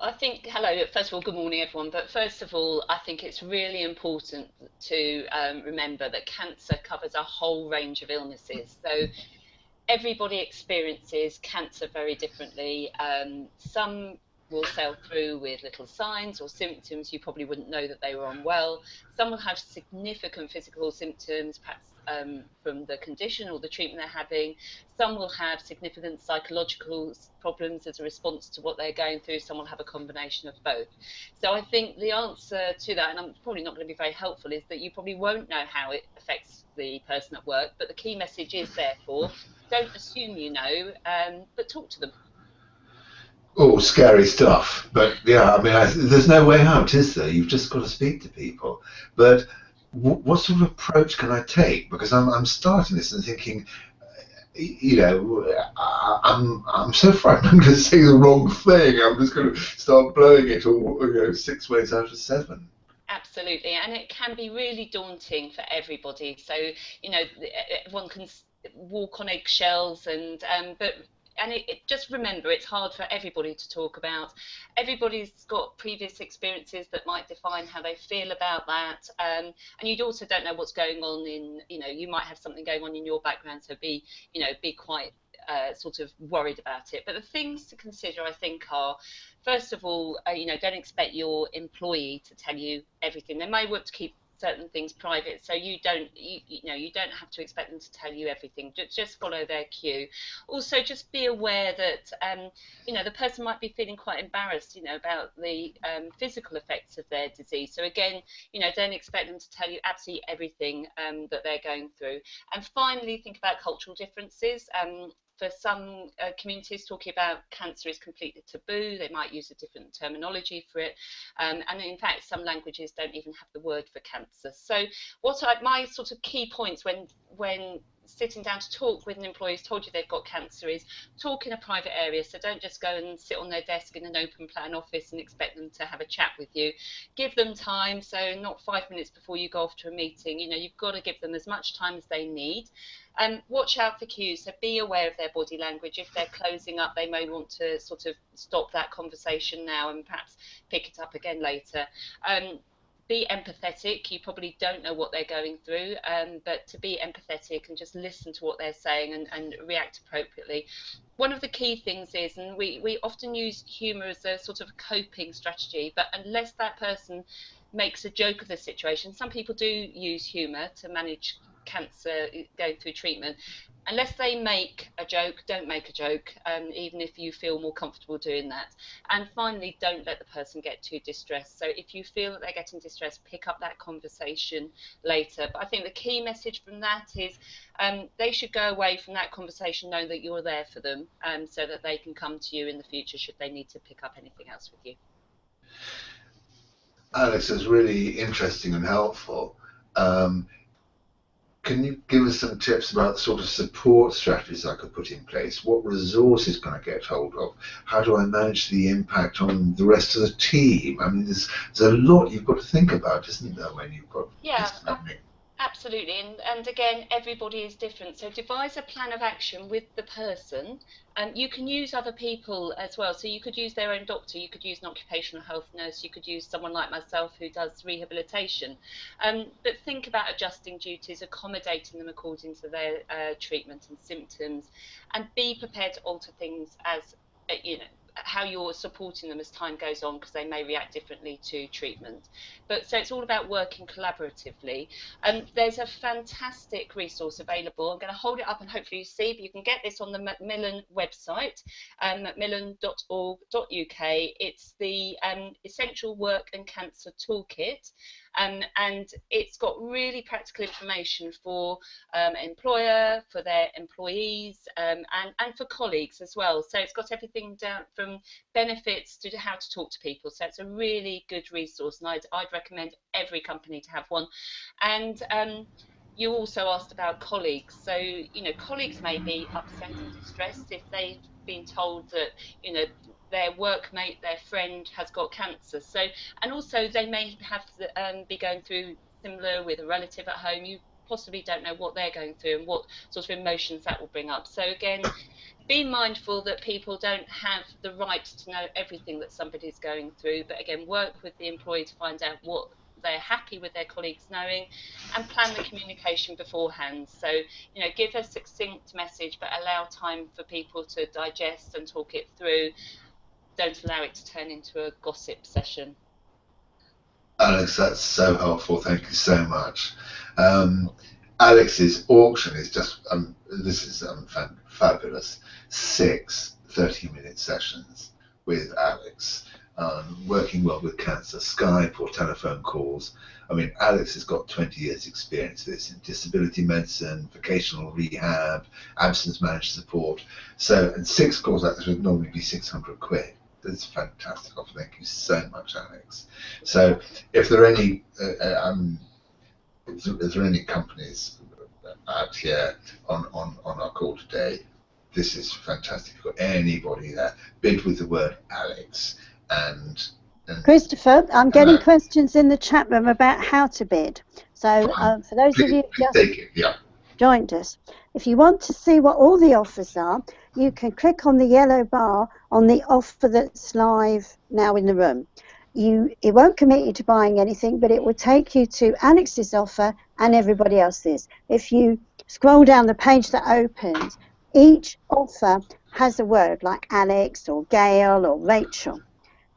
I think, hello, first of all, good morning, everyone. But first of all, I think it's really important to um, remember that cancer covers a whole range of illnesses. So everybody experiences cancer very differently. Um, some will sail through with little signs or symptoms. You probably wouldn't know that they were unwell. Some will have significant physical symptoms, perhaps um, from the condition or the treatment they're having. Some will have significant psychological problems as a response to what they're going through. Some will have a combination of both. So I think the answer to that, and I'm probably not going to be very helpful, is that you probably won't know how it affects the person at work. But the key message is, therefore, don't assume you know, um, but talk to them oh, scary stuff. But yeah, I mean, I, there's no way out, is there? You've just got to speak to people. But w- what sort of approach can I take? Because I'm, I'm starting this and thinking, you know, I'm I'm so frightened (laughs) I'm going to say the wrong thing. I'm just going to start blowing it all, you know, six ways out of seven. Absolutely, and it can be really daunting for everybody. So you know, one can walk on eggshells, and um, but and it, it, just remember it's hard for everybody to talk about. Everybody's got previous experiences that might define how they feel about that, um, and you also don't know what's going on in you know you might have something going on in your background, so be you know be quite uh, sort of worried about it. But the things to consider, I think, are first of all, uh, you know, don't expect your employee to tell you everything. They may want to keep certain things private so you don't you, you know you don't have to expect them to tell you everything. Just, just follow their cue. Also just be aware that um, you know the person might be feeling quite embarrassed you know about the um, physical effects of their disease. So again you know don't expect them to tell you absolutely everything um, that they're going through. And finally think about cultural differences. Um, for some uh, communities, talking about cancer is completely taboo. They might use a different terminology for it, um, and in fact, some languages don't even have the word for cancer. So, what I, my sort of key points when when sitting down to talk with an employee who's told you they've got cancer is talk in a private area. So don't just go and sit on their desk in an open plan office and expect them to have a chat with you. Give them time. So not five minutes before you go off to a meeting. You know, you've got to give them as much time as they need. And um, watch out for cues. So be aware of their body language. If they're closing up, they may want to sort of stop that conversation now and perhaps pick it up again later. Um, be empathetic. You probably don't know what they're going through, um, but to be empathetic and just listen to what they're saying and, and react appropriately. One of the key things is, and we, we often use humour as a sort of coping strategy, but unless that person makes a joke of the situation, some people do use humour to manage cancer going through treatment unless they make a joke, don't make a joke, um, even if you feel more comfortable doing that. And finally, don't let the person get too distressed. So if you feel that they're getting distressed, pick up that conversation later. But I think the key message from that is um, they should go away from that conversation knowing that you're there for them um, so that they can come to you in the future should they need to pick up anything else with you. Alex is really interesting and helpful. Um, can you give us some tips about the sort of support strategies I could put in place? What resources can I get hold of? How do I manage the impact on the rest of the team? I mean, there's, there's a lot you've got to think about, isn't there, when you've got yeah, Absolutely, and, and again, everybody is different. So devise a plan of action with the person. And um, you can use other people as well. So you could use their own doctor, you could use an occupational health nurse, you could use someone like myself who does rehabilitation. Um, but think about adjusting duties, accommodating them according to their uh, treatment and symptoms, and be prepared to alter things as uh, you know how you're supporting them as time goes on because they may react differently to treatment. But so it's all about working collaboratively. And um, there's a fantastic resource available. I'm going to hold it up and hopefully you see, but you can get this on the Macmillan website, um, macmillan.org.uk. It's the um, Essential Work and Cancer Toolkit. Um, and it's got really practical information for um, employer, for their employees, um, and, and for colleagues as well. So it's got everything down from benefits to how to talk to people. So it's a really good resource, and I'd, I'd recommend every company to have one. And um, you also asked about colleagues. So, you know, colleagues may be upset and distressed if they've been told that, you know, their workmate, their friend has got cancer. So, and also they may have to, um, be going through similar with a relative at home. You possibly don't know what they're going through and what sort of emotions that will bring up. So again, be mindful that people don't have the right to know everything that somebody's going through. But again, work with the employee to find out what they're happy with their colleagues knowing and plan the communication beforehand. So, you know, give a succinct message but allow time for people to digest and talk it through don't allow it to turn into a gossip session. Alex, that's so helpful. Thank you so much. Um, Alex's auction is just, um, this is um, fabulous. Six 30 minute sessions with Alex, um, working well with cancer, Skype or telephone calls. I mean, Alex has got 20 years' experience of this in disability medicine, vocational rehab, absence managed support. So, and six calls like this would normally be 600 quid that's fantastic offer. Thank you so much, Alex. So, if there are any, uh, uh um, if there are any companies out here on, on, on our call today, this is fantastic. If you've got anybody there, bid with the word Alex and. and Christopher, I'm getting questions in the chat room about how to bid. So, uh, for those please, of you who just yeah. joined us, if you want to see what all the offers are, you can click on the yellow bar on the offer that's live now in the room. You, it won't commit you to buying anything, but it will take you to Alex's offer and everybody else's. If you scroll down the page that opens, each offer has a word like Alex or Gail or Rachel.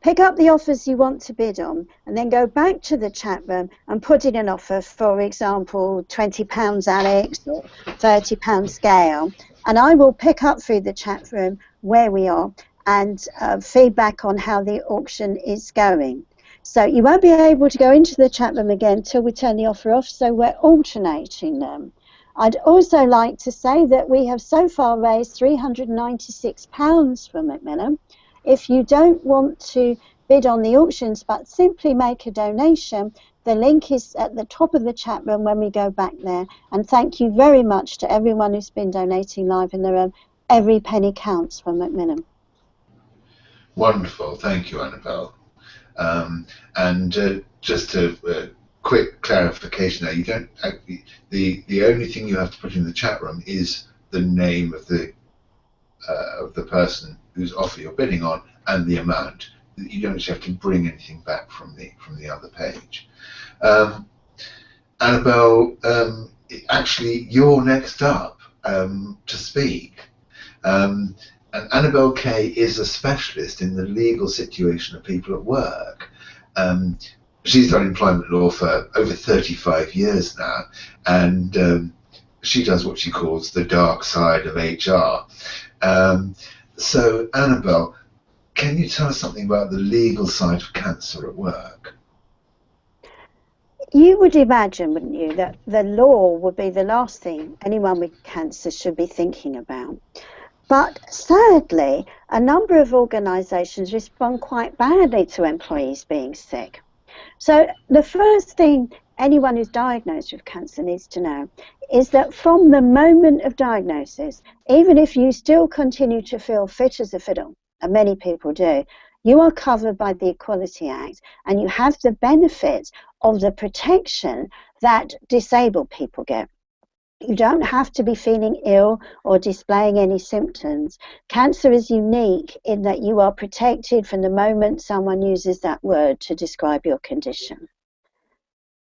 Pick up the offers you want to bid on and then go back to the chat room and put in an offer, for example, £20 Alex or £30 Gail, and I will pick up through the chat room where we are and uh, feedback on how the auction is going. So you won't be able to go into the chat room again until we turn the offer off, so we're alternating them. I'd also like to say that we have so far raised £396 for Macmillan. If you don't want to bid on the auctions but simply make a donation, the link is at the top of the chat room when we go back there. And thank you very much to everyone who's been donating live in the room. Every penny counts for Macmillan. Wonderful. Thank you, Annabelle. Um, and uh, just a quick clarification there, you don't uh, the the only thing you have to put in the chat room is the name of the uh, of the person whose offer you're bidding on and the amount you don't actually have to bring anything back from the from the other page. Um, Annabelle, um, actually, you're next up um, to speak. Um, and Annabelle Kay is a specialist in the legal situation of people at work. Um, she's done employment law for over 35 years now, and um, she does what she calls the dark side of HR. so, Annabelle, can you tell us something about the legal side of cancer at work? You would imagine, wouldn't you, that the law would be the last thing anyone with cancer should be thinking about. But sadly, a number of organisations respond quite badly to employees being sick. So the first thing anyone who's diagnosed with cancer needs to know is that from the moment of diagnosis, even if you still continue to feel fit as a fiddle, and many people do, you are covered by the Equality Act and you have the benefits of the protection that disabled people get. You don't have to be feeling ill or displaying any symptoms. Cancer is unique in that you are protected from the moment someone uses that word to describe your condition.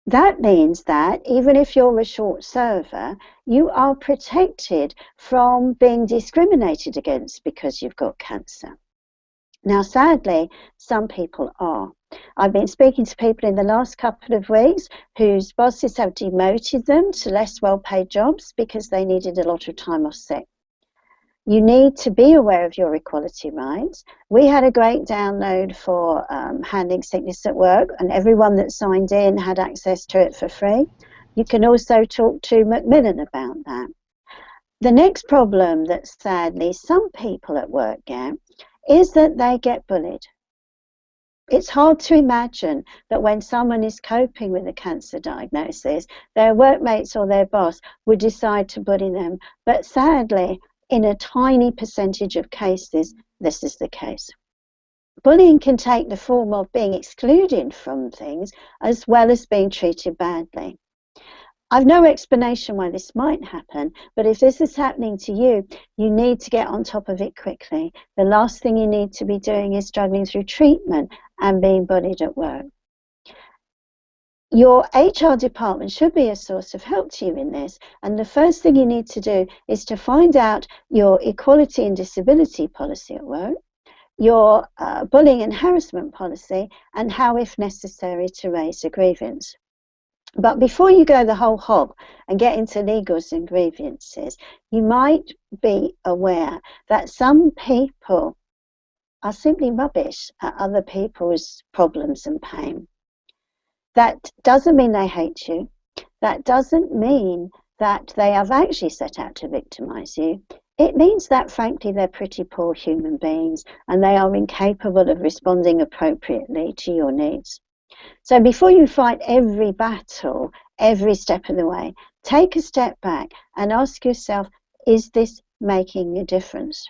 That means that even if you're a short server, you are protected from being discriminated against because you've got cancer. Now, sadly, some people are. I've been speaking to people in the last couple of weeks whose bosses have demoted them to less well paid jobs because they needed a lot of time off sick. You need to be aware of your equality rights. We had a great download for um, handling sickness at work, and everyone that signed in had access to it for free. You can also talk to Macmillan about that. The next problem that sadly some people at work get is that they get bullied. It's hard to imagine that when someone is coping with a cancer diagnosis, their workmates or their boss would decide to bully them. But sadly, in a tiny percentage of cases, this is the case. Bullying can take the form of being excluded from things as well as being treated badly. I've no explanation why this might happen, but if this is happening to you, you need to get on top of it quickly. The last thing you need to be doing is struggling through treatment and being bullied at work. Your HR department should be a source of help to you in this, and the first thing you need to do is to find out your equality and disability policy at work, your uh, bullying and harassment policy, and how, if necessary, to raise a grievance. But before you go the whole hog and get into legals and grievances, you might be aware that some people are simply rubbish at other people's problems and pain. That doesn't mean they hate you. That doesn't mean that they have actually set out to victimize you. It means that, frankly, they're pretty poor human beings and they are incapable of responding appropriately to your needs. So before you fight every battle, every step of the way, take a step back and ask yourself, is this making a difference?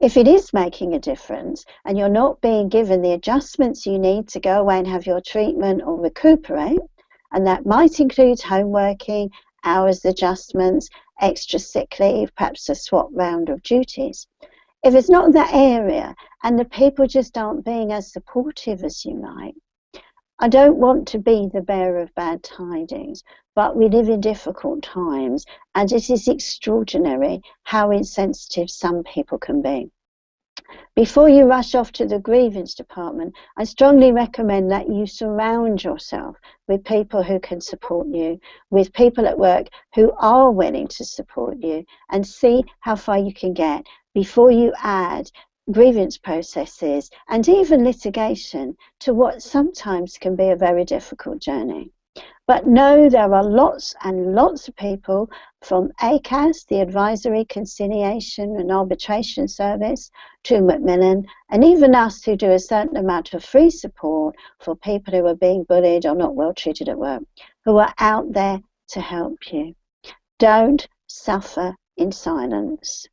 If it is making a difference and you're not being given the adjustments you need to go away and have your treatment or recuperate, and that might include home working, hours adjustments, extra sick leave, perhaps a swap round of duties. If it's not that area and the people just aren't being as supportive as you might, I don't want to be the bearer of bad tidings, but we live in difficult times, and it is extraordinary how insensitive some people can be. Before you rush off to the grievance department, I strongly recommend that you surround yourself with people who can support you, with people at work who are willing to support you, and see how far you can get before you add grievance processes, and even litigation to what sometimes can be a very difficult journey. But no, there are lots and lots of people from ACAS, the Advisory, Conciliation and Arbitration Service, to Macmillan, and even us who do a certain amount of free support for people who are being bullied or not well treated at work, who are out there to help you. Don't suffer in silence.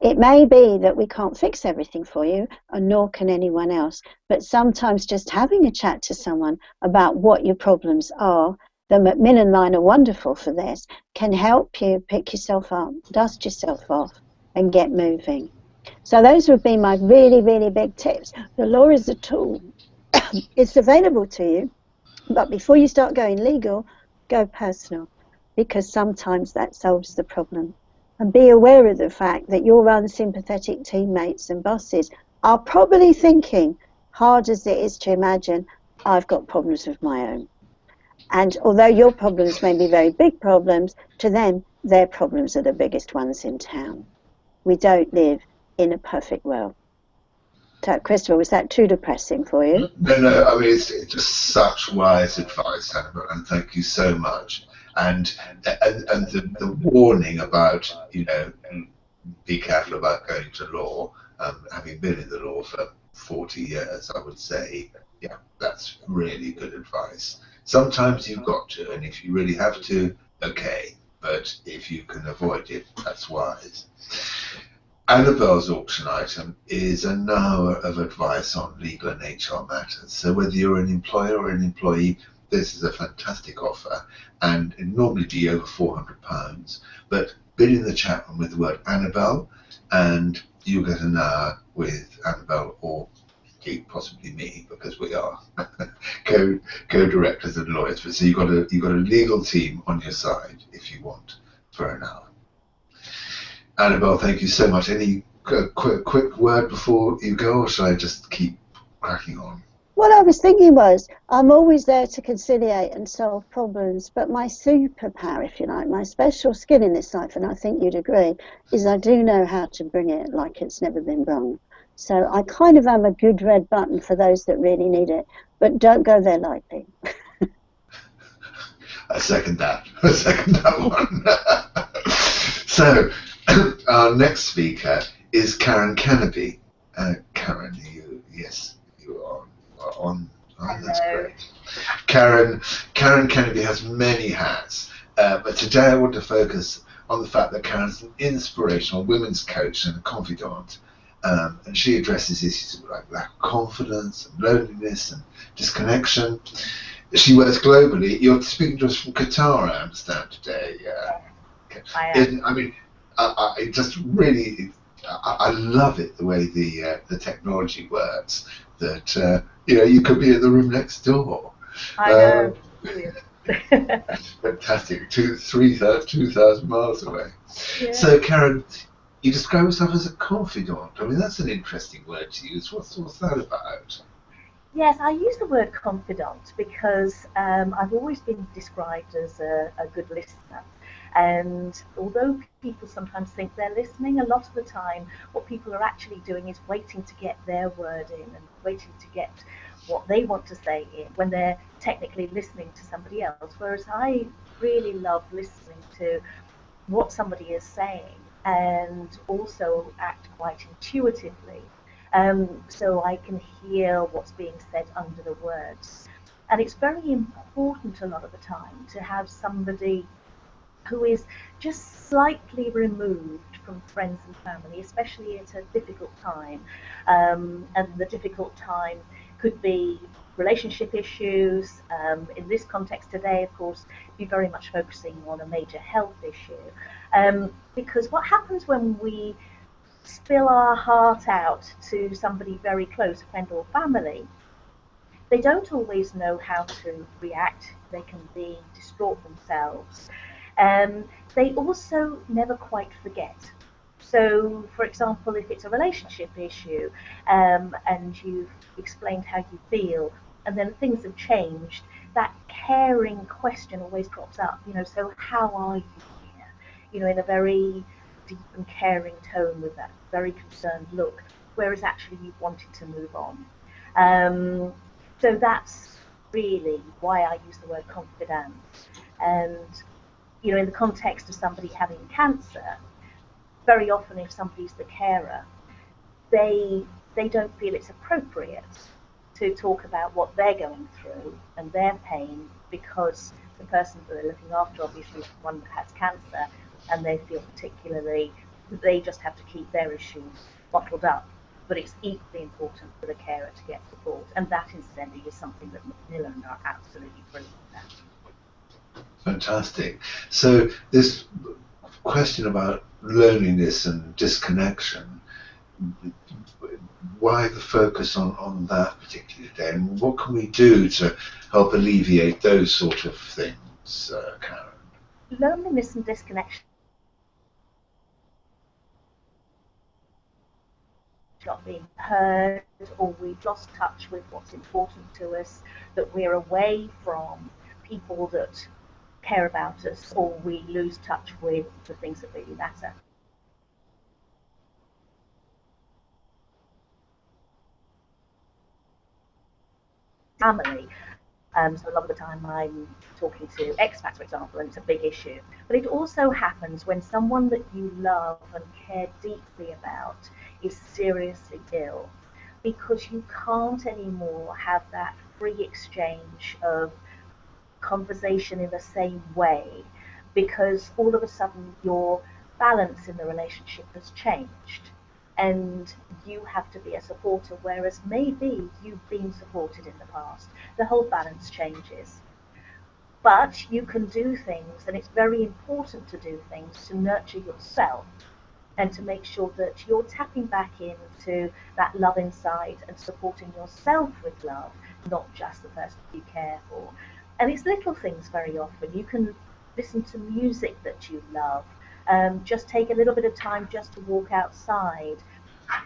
It may be that we can't fix everything for you, and nor can anyone else, but sometimes just having a chat to someone about what your problems are, the Macmillan line are wonderful for this, can help you pick yourself up, dust yourself off, and get moving. So those would be my really, really big tips. The law is a tool. (coughs) it's available to you, but before you start going legal, go personal, because sometimes that solves the problem and be aware of the fact that your unsympathetic teammates and bosses are probably thinking, hard as it is to imagine, I've got problems of my own. And although your problems may be very big problems, to them, their problems are the biggest ones in town. We don't live in a perfect world. So, Christopher, was that too depressing for you? No, no, I mean, it's just such wise advice, Hannah, and thank you so much and and, and the, the warning about you know be careful about going to law. Um, having been in the law for 40 years, I would say, yeah, that's really good advice. Sometimes you've got to, and if you really have to, okay. But if you can avoid it, that's wise. Annabelle's auction item is an hour of advice on legal and HR matters. So whether you're an employer or an employee, this is a fantastic offer, and it normally be over £400. But bid in the chat room with the word Annabelle, and you'll get an hour with Annabelle or possibly me because we are (laughs) co co-directors and lawyers. But so you've got a you've got a legal team on your side if you want for an hour. Annabelle, thank you so much. Any quick, quick word before you go, or should I just keep cracking on? What I was thinking was, I'm always there to conciliate and solve problems, but my superpower, if you like, my special skill in this life, and I think you'd agree, is I do know how to bring it like it's never been brung. So I kind of am a good red button for those that really need it, but don't go there lightly. (laughs) I second that. (laughs) I second that one. (laughs) so, (clears throat) our next speaker is Karen Kennedy. Uh, Karen, you yes, on. Oh, that's great. Karen, Karen Kennedy has many hats, uh, but today I want to focus on the fact that Karen's an inspirational women's coach and a confidant. Um, and she addresses issues like lack of confidence and loneliness and disconnection. She works globally. You're speaking to us from Qatar, I understand, today. Uh, I am. I mean, I, I just really, I, I, love it the way the uh, the technology works. That uh, you know, you could be in the room next door. I know. Um, (laughs) fantastic. Two, three, two thousand miles away. Yeah. So, Karen, you describe yourself as a confidant. I mean, that's an interesting word to use. What's, what's that about? Yes, I use the word confidant because um, I've always been described as a, a good listener. And although people sometimes think they're listening, a lot of the time what people are actually doing is waiting to get their word in and waiting to get what they want to say in when they're technically listening to somebody else. Whereas I really love listening to what somebody is saying and also act quite intuitively. Um, so I can hear what's being said under the words. And it's very important a lot of the time to have somebody who is just slightly removed from friends and family, especially at a difficult time. Um, and the difficult time could be relationship issues. Um, in this context today, of course, be very much focusing on a major health issue. Um, because what happens when we spill our heart out to somebody very close, a friend or family, they don't always know how to react. They can be distraught themselves. Um, they also never quite forget. So, for example, if it's a relationship issue um, and you've explained how you feel, and then things have changed, that caring question always crops up. You know, so how are you here? You know, in a very deep and caring tone with that very concerned look, whereas actually you wanted to move on. Um, so that's really why I use the word confidant. And you know, in the context of somebody having cancer, very often if somebody's the carer, they they don't feel it's appropriate to talk about what they're going through and their pain because the person that they're looking after obviously is one that has cancer and they feel particularly that they just have to keep their issues bottled up. But it's equally important for the carer to get support, and that incidentally is something that Macmillan are absolutely brilliant at. Fantastic. So this question about loneliness and disconnection, why the focus on, on that particular day, and what can we do to help alleviate those sort of things, uh, Karen? Loneliness and disconnection not being heard or we've lost touch with what's important to us, that we're away from people that care about us or we lose touch with the things that really matter. Family. Um, so a lot of the time I'm talking to expats, for example, and it's a big issue. But it also happens when someone that you love and care deeply about is seriously ill because you can't anymore have that free exchange of conversation in the same way because all of a sudden your balance in the relationship has changed and you have to be a supporter, whereas maybe you've been supported in the past. The whole balance changes. But you can do things, and it's very important to do things to nurture yourself and to make sure that you're tapping back into that love inside and supporting yourself with love, not just the person you care for. And it's little things very often. You can listen to music that you love. Um, just take a little bit of time just to walk outside.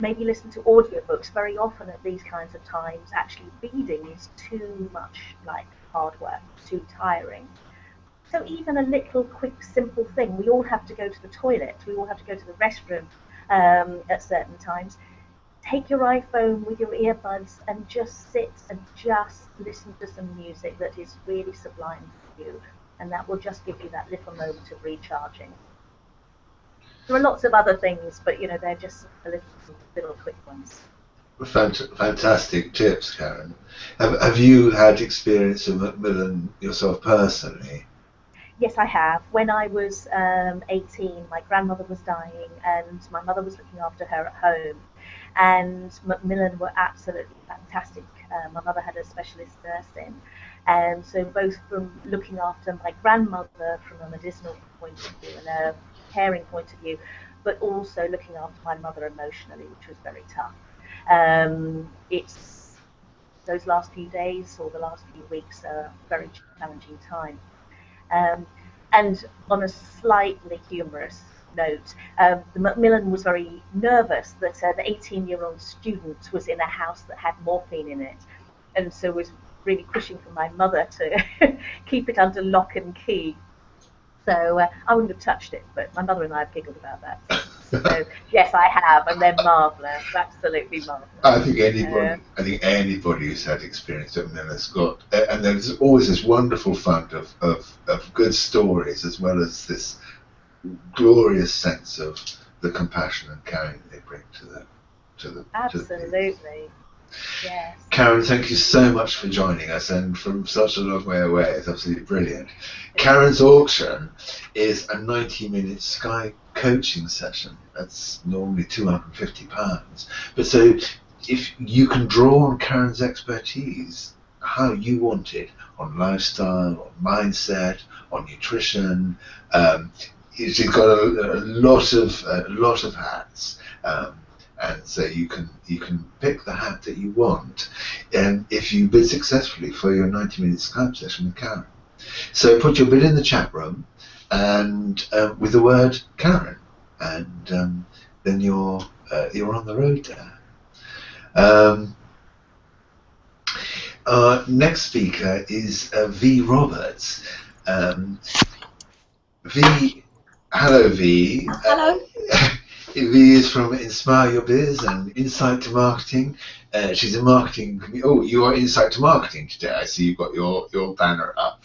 Maybe listen to audiobooks. Very often at these kinds of times, actually reading is too much like hard work, too tiring. So even a little quick simple thing, we all have to go to the toilet, we all have to go to the restroom um, at certain times. Take your iPhone with your earbuds and just sit and just listen to some music that is really sublime for you and that will just give you that little moment of recharging. There are lots of other things, but you know they're just a little, little quick ones. Fantastic tips, Karen. Have, have you had experience of Macmillan yourself personally? Yes, I have. When I was um, 18, my grandmother was dying, and my mother was looking after her at home. And Macmillan were absolutely fantastic. Uh, my mother had a specialist nursing, and so both from looking after my grandmother from a medicinal point of view and a caring point of view, but also looking after my mother emotionally, which was very tough. Um, it's those last few days or the last few weeks are a very challenging time. Um, and on a slightly humorous note, um, the Macmillan was very nervous that uh, the 18-year-old student was in a house that had morphine in it, and so was really pushing for my mother to (laughs) keep it under lock and key. So uh, I wouldn't have touched it, but my mother and I have giggled about that. so (laughs) yes, I have, and they're marvellous, absolutely marvellous. I think anybody, uh, I think anybody who's had experience of has got, and there's always this wonderful fund of, of, of good stories as well as this glorious sense of the compassion and caring they bring to the to the absolutely. To the Yes. Karen, thank you so much for joining us and from such a long way away. It's absolutely brilliant. Karen's auction is a 90 minute Skype coaching session. That's normally £250. But so if you can draw on Karen's expertise, how you want it on lifestyle, on mindset, on nutrition. Um, she's got a, a lot of a lot of hats. Um, and so you can you can pick the hat that you want and if you bid successfully for your 90 minute Skype session with Karen. So put your bid in the chat room and uh, with the word Karen and um, then you're uh, you're on the road there. Um, our next speaker is uh, V Roberts. Um, v, hello V. hello. (laughs) V is from Inspire Your Biz and Insight to Marketing. Uh, she's a marketing. Oh, you are Insight to Marketing today. I see you've got your, your banner up.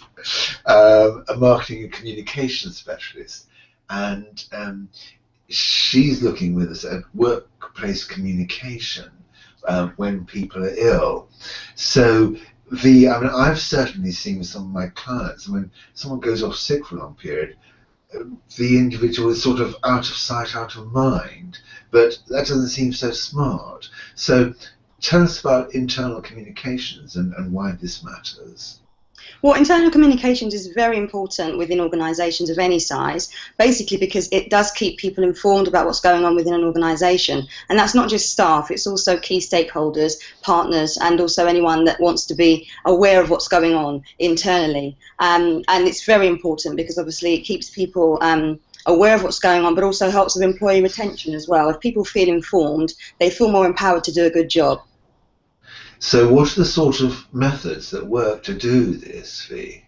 Um, a marketing and communication specialist. And um, she's looking with us at workplace communication um, when people are ill. So the, I mean, I've certainly seen with some of my clients, when someone goes off sick for a long period, the individual is sort of out of sight, out of mind, but that doesn't seem so smart. So tell us about internal communications and, and why this matters. Well, internal communications is very important within organisations of any size, basically because it does keep people informed about what's going on within an organisation. And that's not just staff, it's also key stakeholders, partners, and also anyone that wants to be aware of what's going on internally. Um, and it's very important because obviously it keeps people. Um, aware of what's going on, but also helps with employee retention as well. If people feel informed, they feel more empowered to do a good job. So, what are the sort of methods that work to do this, V?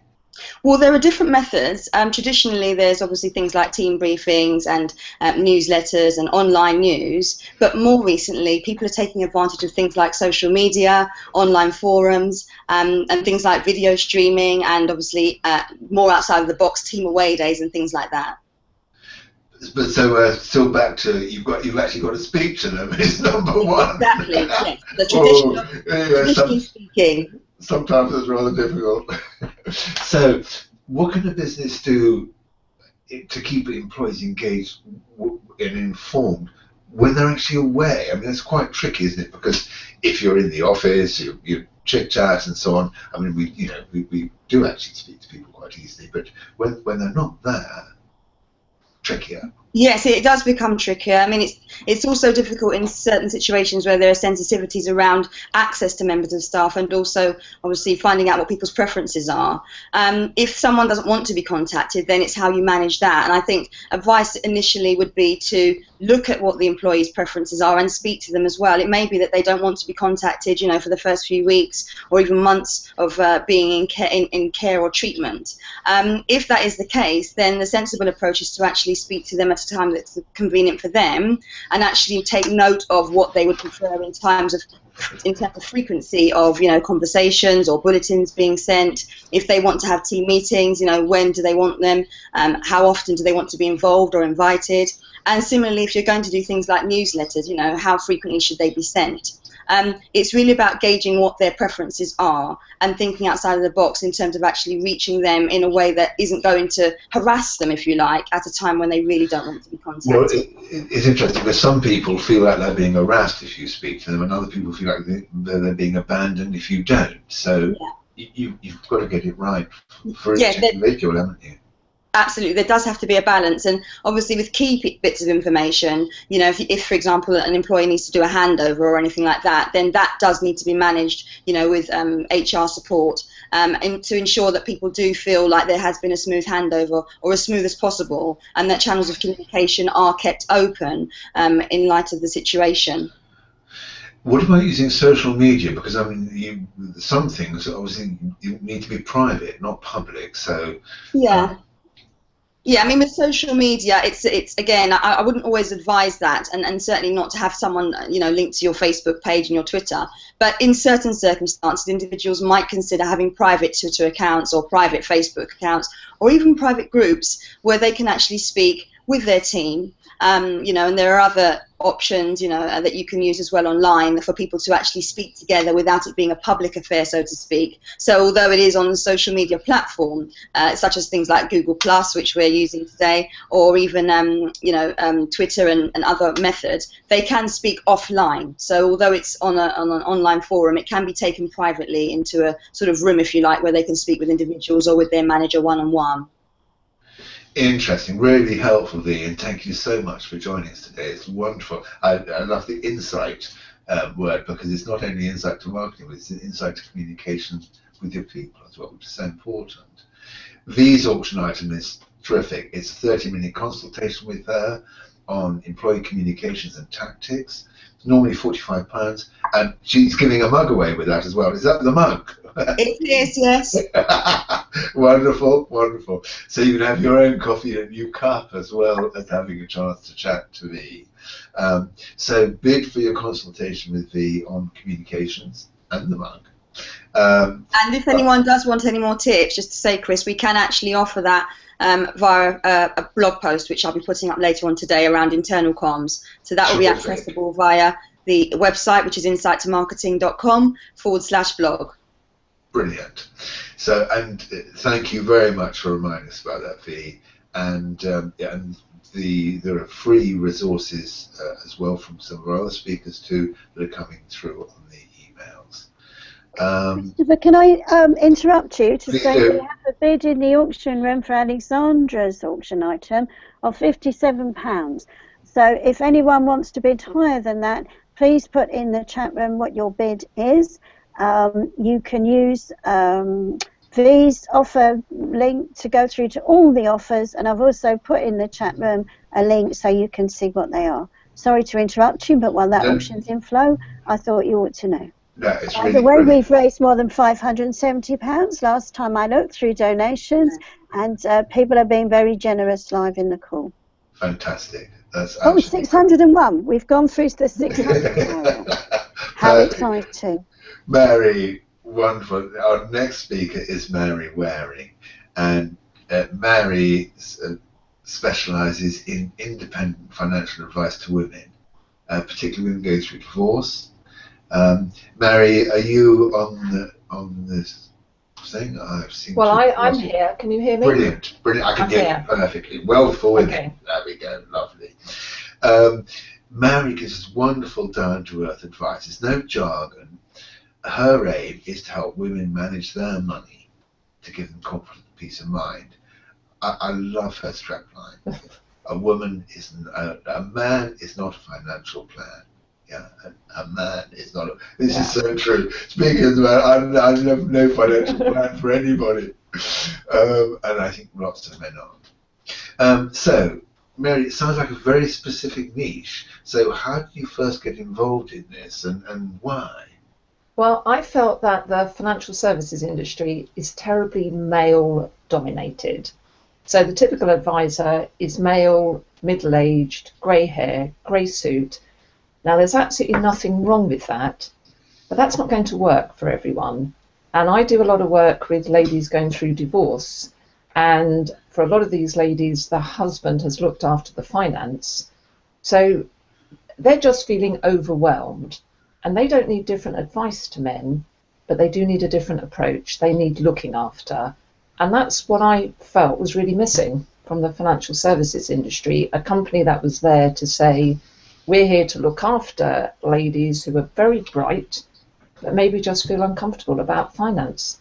Well, there are different methods. Um, traditionally, there's obviously things like team briefings and um, newsletters and online news, but more recently, people are taking advantage of things like social media, online forums, um, and things like video streaming, and obviously uh, more outside of the box team away days and things like that but so uh, still back to you've got you've actually got to speak to them (laughs) is number one. Exactly. yes. The (laughs) tradition oh, of yeah, some, speaking. Sometimes it's rather difficult. (laughs) so, what can a business do to keep employees engaged and informed when they're actually away? I mean, that's quite tricky, isn't it? Because if you're in the office, you, you chit chat and so on. I mean, we you know we, we do actually speak to people quite easily, but when when they're not there, trickier. Yes, it does become trickier. I mean, it's it's also difficult in certain situations where there are sensitivities around access to members of staff, and also obviously finding out what people's preferences are. Um, if someone doesn't want to be contacted, then it's how you manage that. And I think advice initially would be to look at what the employee's preferences are and speak to them as well. It may be that they don't want to be contacted, you know, for the first few weeks or even months of uh, being in care, in, in, care or treatment. Um, if that is the case, then the sensible approach is to actually speak to them at a time that's convenient for them and actually take note of what they would prefer in terms of in terms of frequency of you know conversations or bulletins being sent. If they want to have team meetings you know when do they want them? Um, how often do they want to be involved or invited? And similarly, if you're going to do things like newsletters, you know, how frequently should they be sent? Um, it's really about gauging what their preferences are and thinking outside of the box in terms of actually reaching them in a way that isn't going to harass them, if you like, at a time when they really don't want to be contacted. Well, it, it's interesting because some people feel like they're being harassed if you speak to them, and other people feel like they're being abandoned if you don't. So yeah. you, you've got to get it right for yeah, each individual, haven't you? Absolutely, there does have to be a balance, and obviously with key bits of information, you know, if, if for example an employee needs to do a handover or anything like that, then that does need to be managed, you know, with um, HR support, um, and to ensure that people do feel like there has been a smooth handover or as smooth as possible, and that channels of communication are kept open um, in light of the situation. What about using social media? Because I mean, you, some things obviously need to be private, not public. So yeah. Um, yeah, I mean, with social media, it's it's again, I, I, wouldn't always advise that, and, and certainly not to have someone you know linked to your Facebook page and your Twitter. But in certain circumstances, individuals might consider having private Twitter accounts or private Facebook accounts, or even private groups where they can actually speak with their team um, you know, and there are other options, you know, uh, that you can use as well online for people to actually speak together without it being a public affair, so to speak. So although it is on a social media platform, uh, such as things like Google Plus, which we're using today, or even, um, you know, um, Twitter and, and, other methods, they can speak offline. So although it's on, a, on an online forum, it can be taken privately into a sort of room, if you like, where they can speak with individuals or with their manager one-on-one. -on -one. Interesting, really helpful, Lee, and thank you so much for joining us today. It's wonderful. I, I love the insight um, word because it's not only insight to marketing, but it's an insight to communication with your people as well, which is so important. V's auction item is terrific. It's a 30 minute consultation with her on employee communications and tactics. Normally £45, and she's giving a mug away with that as well. Is that the mug? it is, yes. (laughs) wonderful, wonderful. So you can have your own coffee in a new cup as well as having a chance to chat to me. Um, so bid for your consultation with V on communications and the mug. Um, and if anyone does want any more tips, just to say, Chris, we can actually offer that um, via a, a, blog post, which I'll be putting up later on today around internal comms. So that will be accessible via the website, which is insighttomarketing.com forward slash blog. Brilliant. So, and uh, thank you very much for reminding us about that, V. And um, yeah, and the there are free resources uh, as well from some of our other speakers too that are coming through on the. Um, Christopher, can I um, interrupt you to say do. we have a bid in the auction room for Alexandra's auction item of £57. So if anyone wants to bid higher than that, please put in the chat room what your bid is um, you can use um, V's offer link to go through to all the offers, and I've also put in the chat room a link so you can see what they are. Sorry to interrupt you, but while that no. auction's in flow, I thought you ought to know. No, it's By really the way, brilliant. we've raised more than £570 last time I looked through donations, and uh, people are being very generous live in the call. Fantastic. That's oh, 601. We've gone through the (laughs) 600. How exciting. Mary, wonderful. Our next speaker is Mary Waring, and uh, Mary uh, specialises in independent financial advice to women, uh, particularly women going through divorce. Um, Mary, are you on the on this thing. I've seen. Well, I, I'm here. Can you hear me? Brilliant, brilliant. I can I'm hear here. you perfectly. Well for women. Okay. There we go. Lovely. Um, Mary gives us wonderful down to earth advice. There's no jargon. Her aim is to help women manage their money to give them confident peace of mind. I, I love her strapline. (laughs) a woman is a man is not a financial plan. Yeah, a, a man is not. A, this is so true. Speaking a man, I, I have no financial (laughs) plan for anybody, um, and I think lots of men aren't. Um, so, Mary, it sounds like a very specific niche. So, how did you first get involved in this, and, and why? Well, I felt that the financial services industry is terribly male dominated. So the typical advisor is male, middle aged, grey hair, grey suit. Now, there's absolutely nothing wrong with that, but that's not going to work for everyone. And I do a lot of work with ladies going through divorce. And for a lot of these ladies, the husband has looked after the finance. So they're just feeling overwhelmed. And they don't need different advice to men, but they do need a different approach. They need looking after. And that's what I felt was really missing from the financial services industry a company that was there to say, we're here to look after ladies who are very bright, but maybe just feel uncomfortable about finance.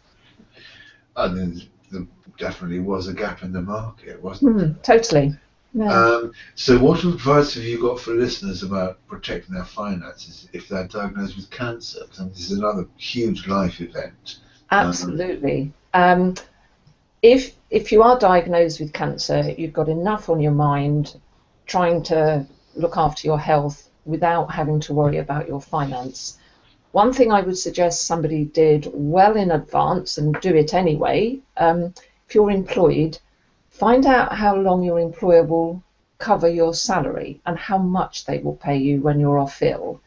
And there definitely was a gap in the market, wasn't there? Mm, totally. Yeah. Um, so, what advice have you got for listeners about protecting their finances if they're diagnosed with cancer? And this is another huge life event. Absolutely. Um, if if you are diagnosed with cancer, you've got enough on your mind trying to look after your health without having to worry about your finance. One thing I would suggest somebody did well in advance and do it anyway. Um, if you're employed, find out how long your employer will cover your salary and how much they will pay you when you're off ill.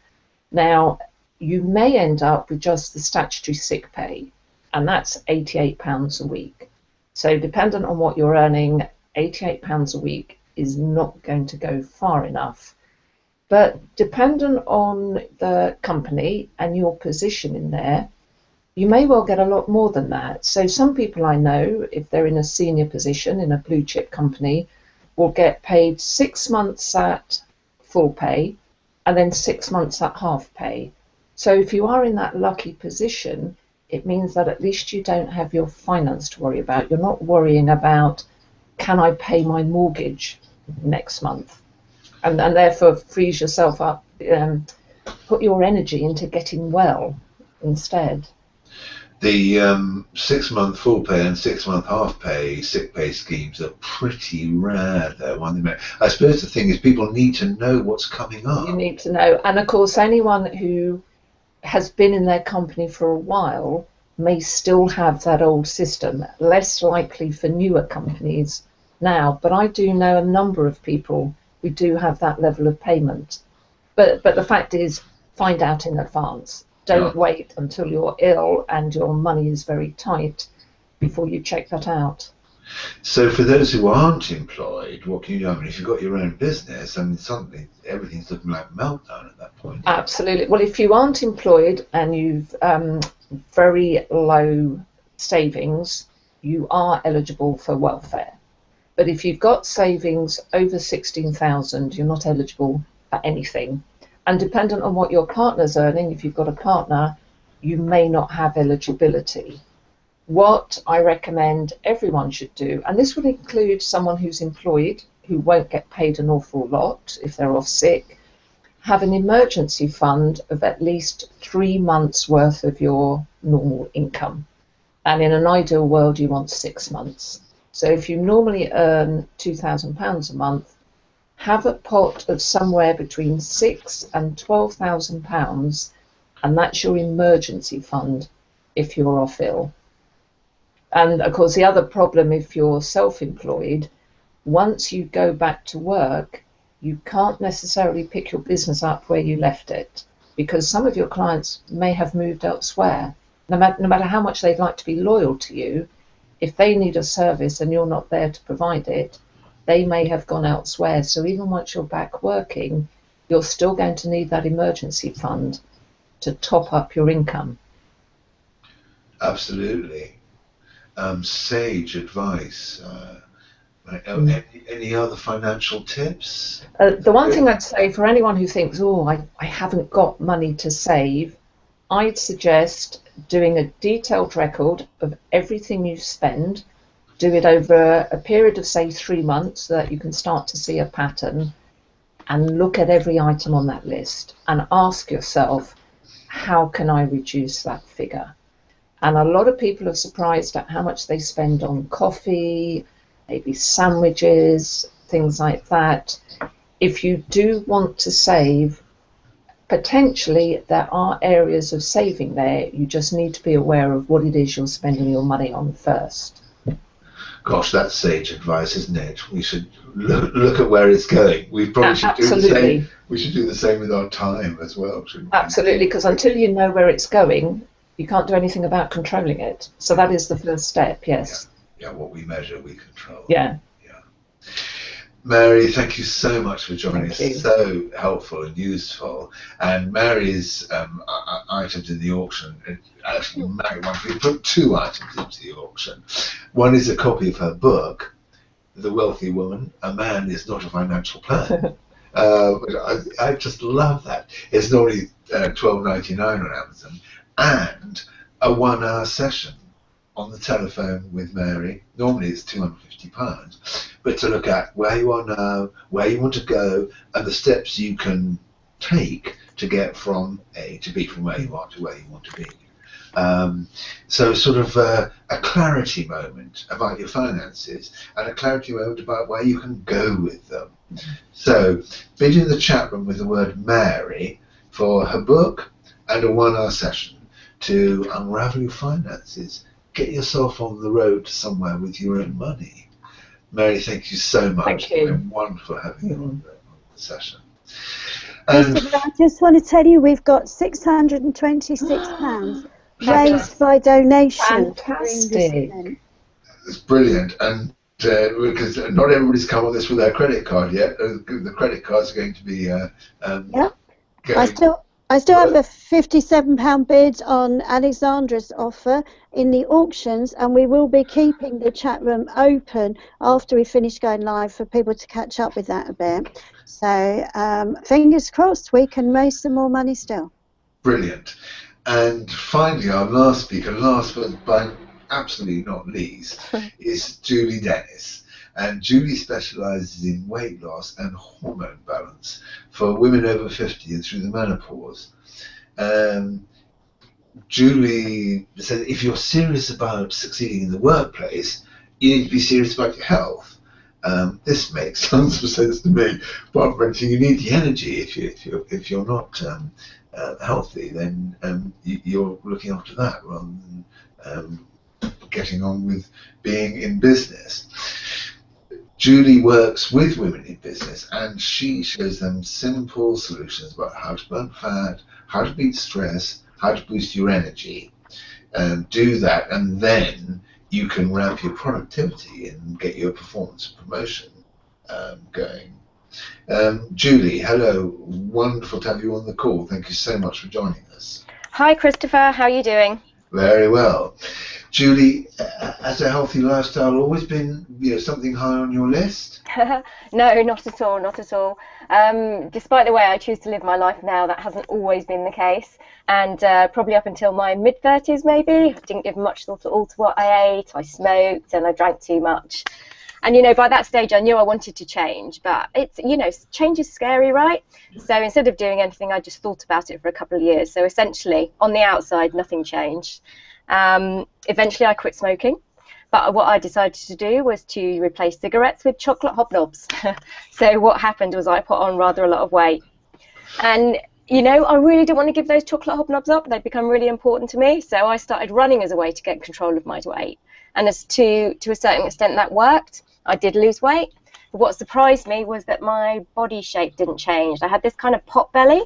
Now, you may end up with just the statutory sick pay, and that's £88 a week. So, dependent on what you're earning, £88 a week is not going to go far enough. But dependent on the company and your position in there, you may well get a lot more than that. So, some people I know, if they're in a senior position in a blue chip company, will get paid six months at full pay and then six months at half pay. So, if you are in that lucky position, it means that at least you don't have your finance to worry about. You're not worrying about can I pay my mortgage next month? And, and therefore frees yourself up, um, put your energy into getting well instead. The um, six month full pay and six month half pay sick pay schemes are pretty rare, though. I suppose the thing is people need to know what's coming up. You need to know. And of course, anyone who has been in their company for a while may still have that old system, less likely for newer companies now. But I do know a number of people who do have that level of payment. But, but the fact is, find out in advance. Don't Yeah. wait until you're ill and your money is very tight before you check that out. So, for those who aren't employed, what can you do? I mean, if you've got your own business, I mean, suddenly everything's looking like meltdown at that point. Absolutely. Well, if you aren't employed and you've um, very low savings, you are eligible for welfare. But if you've got savings over 16,000, you're not eligible for anything. And dependent on what your partner's earning, if you've got a partner, you may not have eligibility. What I recommend everyone should do, and this would include someone who's employed who won't get paid an awful lot if they're off sick, have an emergency fund of at least three months' worth of your normal income. And in an ideal world, you want six months. So if you normally earn £2,000 a month, have a pot of somewhere between six and £12,000, and that's your emergency fund if you're off ill. And of course, the other problem if you're self employed, once you go back to work, you can't necessarily pick your business up where you left it because some of your clients may have moved elsewhere. No matter, no matter how much they'd like to be loyal to you, if they need a service and you're not there to provide it, they may have gone elsewhere. So even once you're back working, you're still going to need that emergency fund to top up your income. Absolutely. um, sage advice? Uh. Any, any, other financial tips? Uh, the one thing I'd say for anyone who thinks, oh, I, I haven't got money to save, I'd suggest doing a detailed record of everything you spend. Do it over a period of, say, three months so that you can start to see a pattern and look at every item on that list and ask yourself, how can I reduce that figure? And a lot of people are surprised at how much they spend on coffee, maybe sandwiches, things like that. If you do want to save, potentially there are areas of saving there. You just need to be aware of what it is you're spending your money on first. Gosh, that's sage advice, isn't it? We should look, look at where it's going. We probably should Absolutely. do the same. We should do the same with our time as well. Absolutely, because until you know where it's going, you can't do anything about controlling it. So that is the first step. Yes. Yeah, yeah what we measure, we control. Yeah. Yeah. Mary, thank you so much for joining thank us. You. So helpful and useful. And Mary's um, items in the auction, actually, Mary wanted to put two items into the auction. One is a copy of her book, The Wealthy Woman. A Man is Not a Financial Plan. (laughs) uh, I, I, just love that. It's normally uh, twelve ninety nine on Amazon, and a one hour session on the telephone with Mary. Normally it's two hundred fifty pounds but to look at where you are now, where you want to go, and the steps you can take to get from A to B, from where you are to where you want to be. Um, so sort of a, a, clarity moment about your finances and a clarity moment about where you can go with them. So bid in the chat room with the word Mary for her book and a one-hour session to unravel your finances. Get yourself on the road to somewhere with your own money. Mary, thank you so much. Thank you. It's been wonderful having you on the session. And I just want to tell you we've got £626 (gasps) raised by donation. Fantastic. It's brilliant. And uh, because not everybody's come on this with their credit card yet. Uh, the credit cards are going to be. Uh, um, yeah. I still I still have a £57 bid on Alexandra's offer in the auctions, and we will be keeping the chat room open after we finish going live for people to catch up with that a bit. So, um, fingers crossed, we can raise some more money still. Brilliant. And finally, our last speaker, last but by absolutely not least, (laughs) is Julie Dennis and Julie specialises in weight loss and hormone balance for women over 50 and through the menopause. Um, Julie said if you're serious about succeeding in the workplace, you need to be serious about your health. Um, this makes (laughs) tons of sense to me. But you need the energy. If you if you're if you're not um, uh, healthy, then um, you, are looking after that rather than um, getting on with being in business. Julie works with women in business and she shows them simple solutions about how to burn fat, how to beat stress, how to boost your energy. Um, do that, and then you can ramp your productivity and get your performance promotion um, going. Um, Julie, hello. Wonderful to have you on the call. Thank you so much for joining us. Hi, Christopher. How are you doing? Very well. Julie, uh, has a healthy lifestyle always been you know, something high on your list? (laughs) no, not at all, not at all. Um, despite the way I choose to live my life now, that hasn't always been the case. And uh, probably up until my mid 30s, maybe, I didn't give much thought at all to what I ate. I smoked and I drank too much. And you know, by that stage, I knew I wanted to change, but it's you know, change is scary, right? So instead of doing anything, I just thought about it for a couple of years. So essentially, on the outside, nothing changed. Um, eventually, I quit smoking. But what I decided to do was to replace cigarettes with chocolate hobnobs. (laughs) so what happened was I put on rather a lot of weight. And you know, I really didn't want to give those chocolate hobnobs up. They'd become really important to me. So I started running as a way to get control of my weight. And as to to a certain extent that worked. I did lose weight. But what surprised me was that my body shape didn't change. I had this kind of pot belly.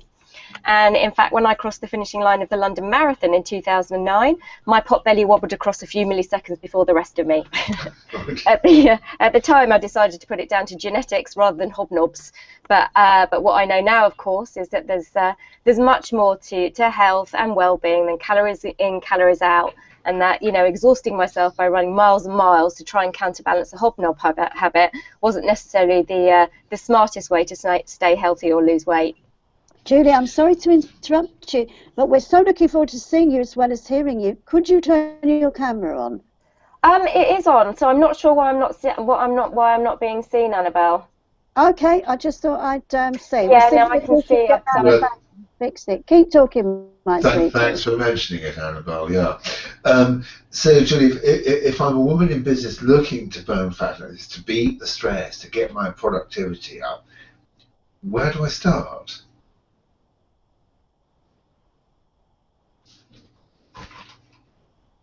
And in fact, when I crossed the finishing line of the London Marathon in 2009, my pot belly wobbled across a few milliseconds before the rest of me. (laughs) at, the, uh, at the time, I decided to put it down to genetics rather than hobnobs. But uh, but what I know now, of course, is that there's uh, there's much more to, to health and well-being than calories in, calories out and that you know exhausting myself by running miles and miles to try and counterbalance a hobnob habit wasn't necessarily the uh, the smartest way to stay healthy or lose weight. Julie, I'm sorry to interrupt you, but we're so looking forward to seeing you as well as hearing you. Could you turn your camera on? Um, it is on, so I'm not sure why I'm not what I'm not why I'm not being seen, Annabelle. Okay, I just thought I'd um, say. Yeah, now I can see it. So fix it. Keep talking, my Thank, Thanks for mentioning it, Annabelle. Yeah. Um, so, Julie, if, if, I'm a woman in business looking to burn fat, to beat the stress, to get my productivity up, where do I start?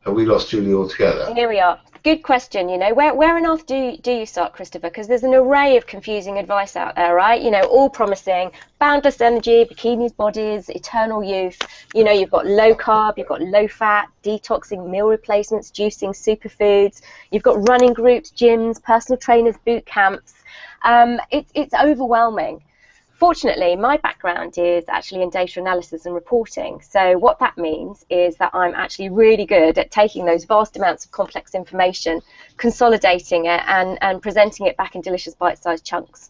We lost Julie altogether? Here we are. Good question. You know, where where on earth do do you start, Christopher? Because there's an array of confusing advice out there, right? You know, all promising boundless energy, bikinis, bodies, eternal youth. You know, you've got low carb, you've got low fat, detoxing, meal replacements, juicing, superfoods. You've got running groups, gyms, personal trainers, boot camps. Um, it's overwhelming. Fortunately, my background is actually in data analysis and reporting. So what that means is that I'm actually really good at taking those vast amounts of complex information, consolidating it, and, and presenting it back in delicious bite-sized chunks.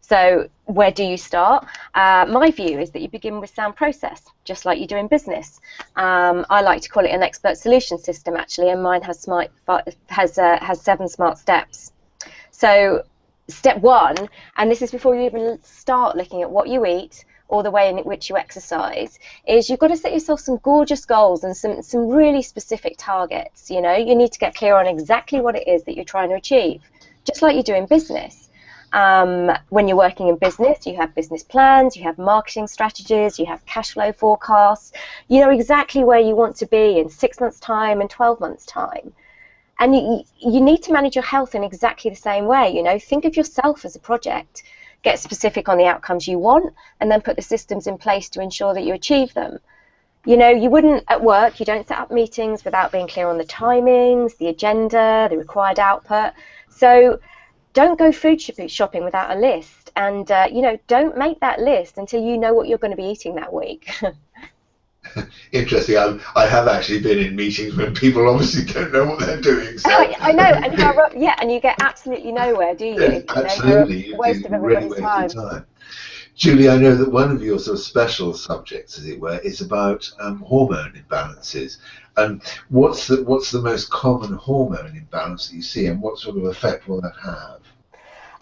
So where do you start? Uh, my view is that you begin with sound process, just like you do in business. Um, I like to call it an expert solution system, actually, and mine has smart has uh, has seven smart steps. So step one, and this is before you even start looking at what you eat or the way in which you exercise, is you've got to set yourself some gorgeous goals and some, some really specific targets. You know, you need to get clear on exactly what it is that you're trying to achieve, just like you do in business. Um, when you're working in business, you have business plans, you have marketing strategies, you have cash flow forecasts. You know exactly where you want to be in six months' time and 12 months' time. And you, you need to manage your health in exactly the same way. You know, think of yourself as a project. Get specific on the outcomes you want, and then put the systems in place to ensure that you achieve them. You know, you wouldn't at work, you don't set up meetings without being clear on the timings, the agenda, the required output. So don't go food shopping without a list. And, uh, you know, don't make that list until you know what you're going to be eating that week. (laughs) (laughs) interesting. I'm, I have actually been in meetings when people obviously don't know what they're doing. So. Oh, I know, and how, yeah, and you get absolutely nowhere, do you? Absolutely. You know, waste of everybody's really time. time. Julie, I know that one of your sort of special subjects, as it were, is about um, hormone imbalances. And what's the what's the most common hormone imbalance that you see, and what sort of effect will that have?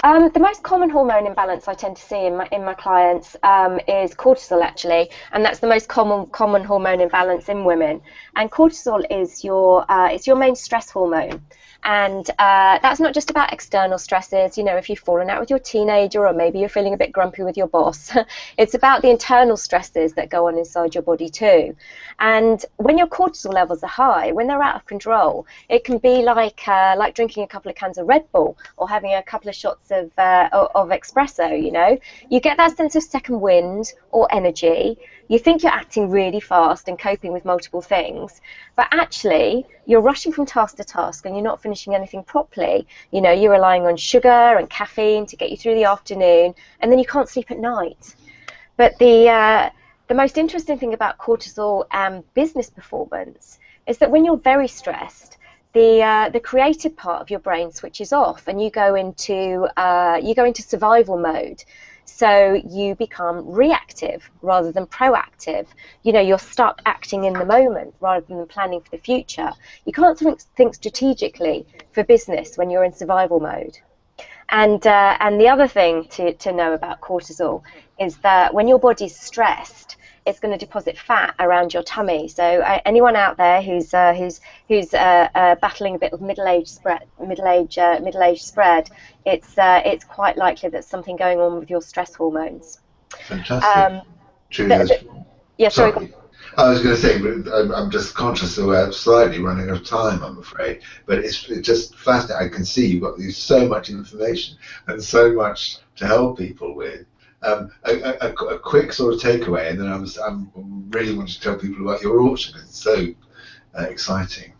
Um, the most common hormone imbalance I tend to see in my in my clients um, is cortisol actually, and that's the most common common hormone imbalance in women. And cortisol is your uh, it's your main stress hormone. And uh, that's not just about external stresses, you know, if you've fallen out with your teenager or maybe you're feeling a bit grumpy with your boss. (laughs) it's about the internal stresses that go on inside your body too. And when your cortisol levels are high, when they're out of control, it can be like uh, like drinking a couple of cans of Red Bull or having a couple of shots of, uh, of espresso, you know. You get that sense of second wind or energy you think you're acting really fast and coping with multiple things, but actually you're rushing from task to task and you're not finishing anything properly. You know, you're relying on sugar and caffeine to get you through the afternoon, and then you can't sleep at night. But the uh, the most interesting thing about cortisol and business performance is that when you're very stressed, the uh, the creative part of your brain switches off, and you go into uh, you go into survival mode. So you become reactive rather than proactive. You know, you're stuck acting in the moment rather than planning for the future. You can't think, think strategically for business when you're in survival mode. And, uh, and the other thing to, to know about cortisol is that when your body's stressed, it's going to deposit fat around your tummy. So uh, anyone out there who's uh, who's who's uh, uh battling a bit of middle age spread, middle age uh, middle age spread, it's uh, it's quite likely that something going on with your stress hormones. Fantastic. Um, the, yeah, sorry. sorry. I was going to say, but I'm, I'm just conscious that we're slightly running out of time, I'm afraid. But it's, it's just fascinating. I can see you've got so much information and so much to help people with. Um, a, a, a, quick sort of takeaway, and then I I'm really wanting to tell people about your auction it's so uh, exciting.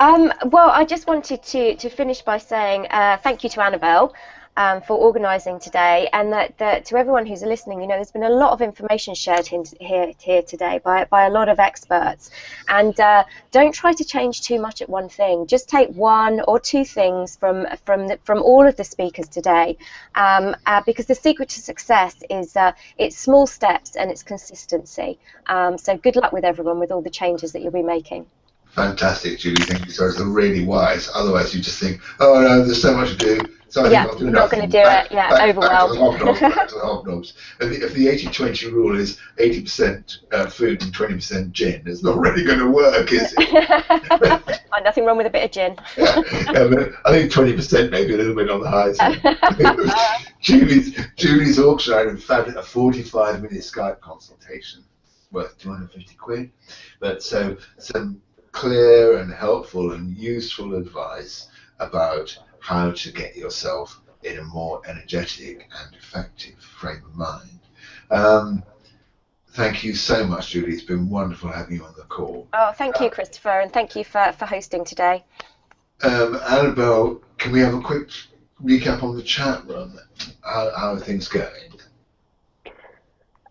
Um, well, I just wanted to, to finish by saying uh, thank you to Annabelle. Um, for organising today, and that, that, to everyone who's listening, you know, there's been a lot of information shared here here today by by a lot of experts, and uh, don't try to change too much at one thing. Just take one or two things from from the, from all of the speakers today, um, uh, because the secret to success is uh, it's small steps and it's consistency. Um, so good luck with everyone with all the changes that you'll be making. Fantastic, Julie. Thank you so much. really wise. Otherwise, you just think, oh no, there's so much to do. So yeah, not, not going to do back, it. Yeah, back, overwhelmed. Back to the (laughs) hobnobs. If the, if the 80-20 rule is 80% uh, food and 20% gin, it's not (laughs) really going to work, is it? (laughs) nothing wrong with a bit of gin. yeah, yeah I think 20% maybe a little bit on the high side. Julie's, Julie's auction item found a 45-minute Skype consultation worth 250 quid. But so some clear and helpful and useful advice about how to get yourself in a more energetic and effective frame of mind. Um, thank you so much, Julie. It's been wonderful having you on the call. Oh, thank you, uh, Christopher, and thank you for, for hosting today. Um, Annabelle, can we have a quick recap on the chat room? How, how are things going?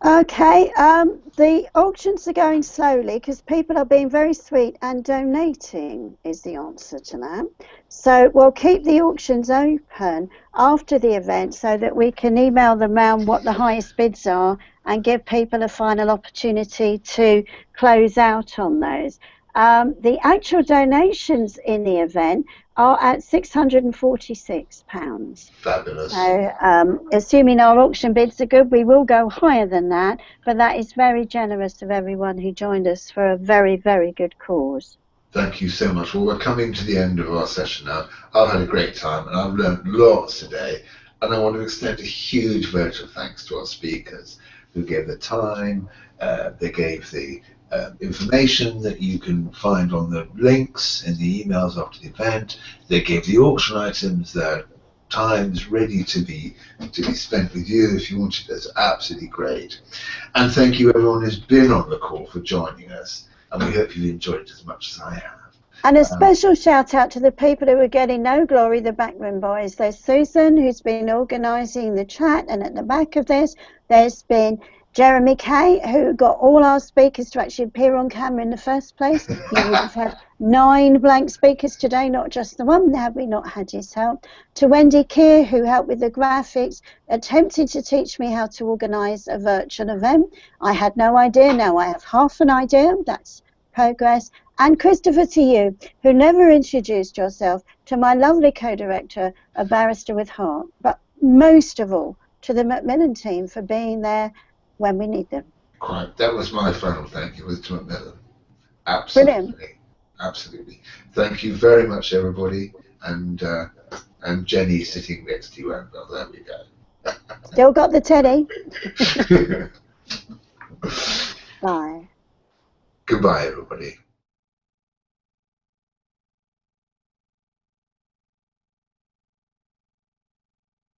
Okay, um, the auctions are going slowly because people are being very sweet and donating is the answer to that. So we'll keep the auctions open after the event so that we can email them around what the highest bids are and give people a final opportunity to close out on those. Um, the actual donations in the event are at £646. Fabulous. So, um, assuming our auction bids are good, we will go higher than that, but that is very generous of everyone who joined us for a very, very good cause. Thank you so much. Well, we're coming to the end of our session now. I've had a great time and I've learned lots today. And I want to extend a huge vote of thanks to our speakers who gave the time, uh, they gave the uh, information that you can find on the links in the emails after the event. They gave the auction items, their times ready to be to be spent with you if you wanted. That's absolutely great. And thank you everyone who's been on the call for joining us. And we hope you've enjoyed it as much as I have. And a special um, shout out to the people who are getting no glory, the backroom boys. There's Susan, who's been organising the chat, and at the back of this, there's been Jeremy Kay, who got all our speakers to actually appear on camera in the first place. (laughs) You would have had nine blank speakers today, not just the one, had we not had his help. To Wendy Keir, who helped with the graphics, attempting to teach me how to organise a virtual event. I had no idea, now I have half an idea, that's progress. And Christopher to you, who never introduced yourself, to my lovely co-director, a barrister with heart, but most of all, to the Macmillan team for being there when we need them. Quite. That was my final thank you, Mr. Macmillan. Absolutely. Brilliant. Absolutely. Thank you very much, everybody. And uh, and Jenny sitting next to you, Annabelle. There we go. (laughs) Still got the teddy. (laughs) Bye. Goodbye, everybody.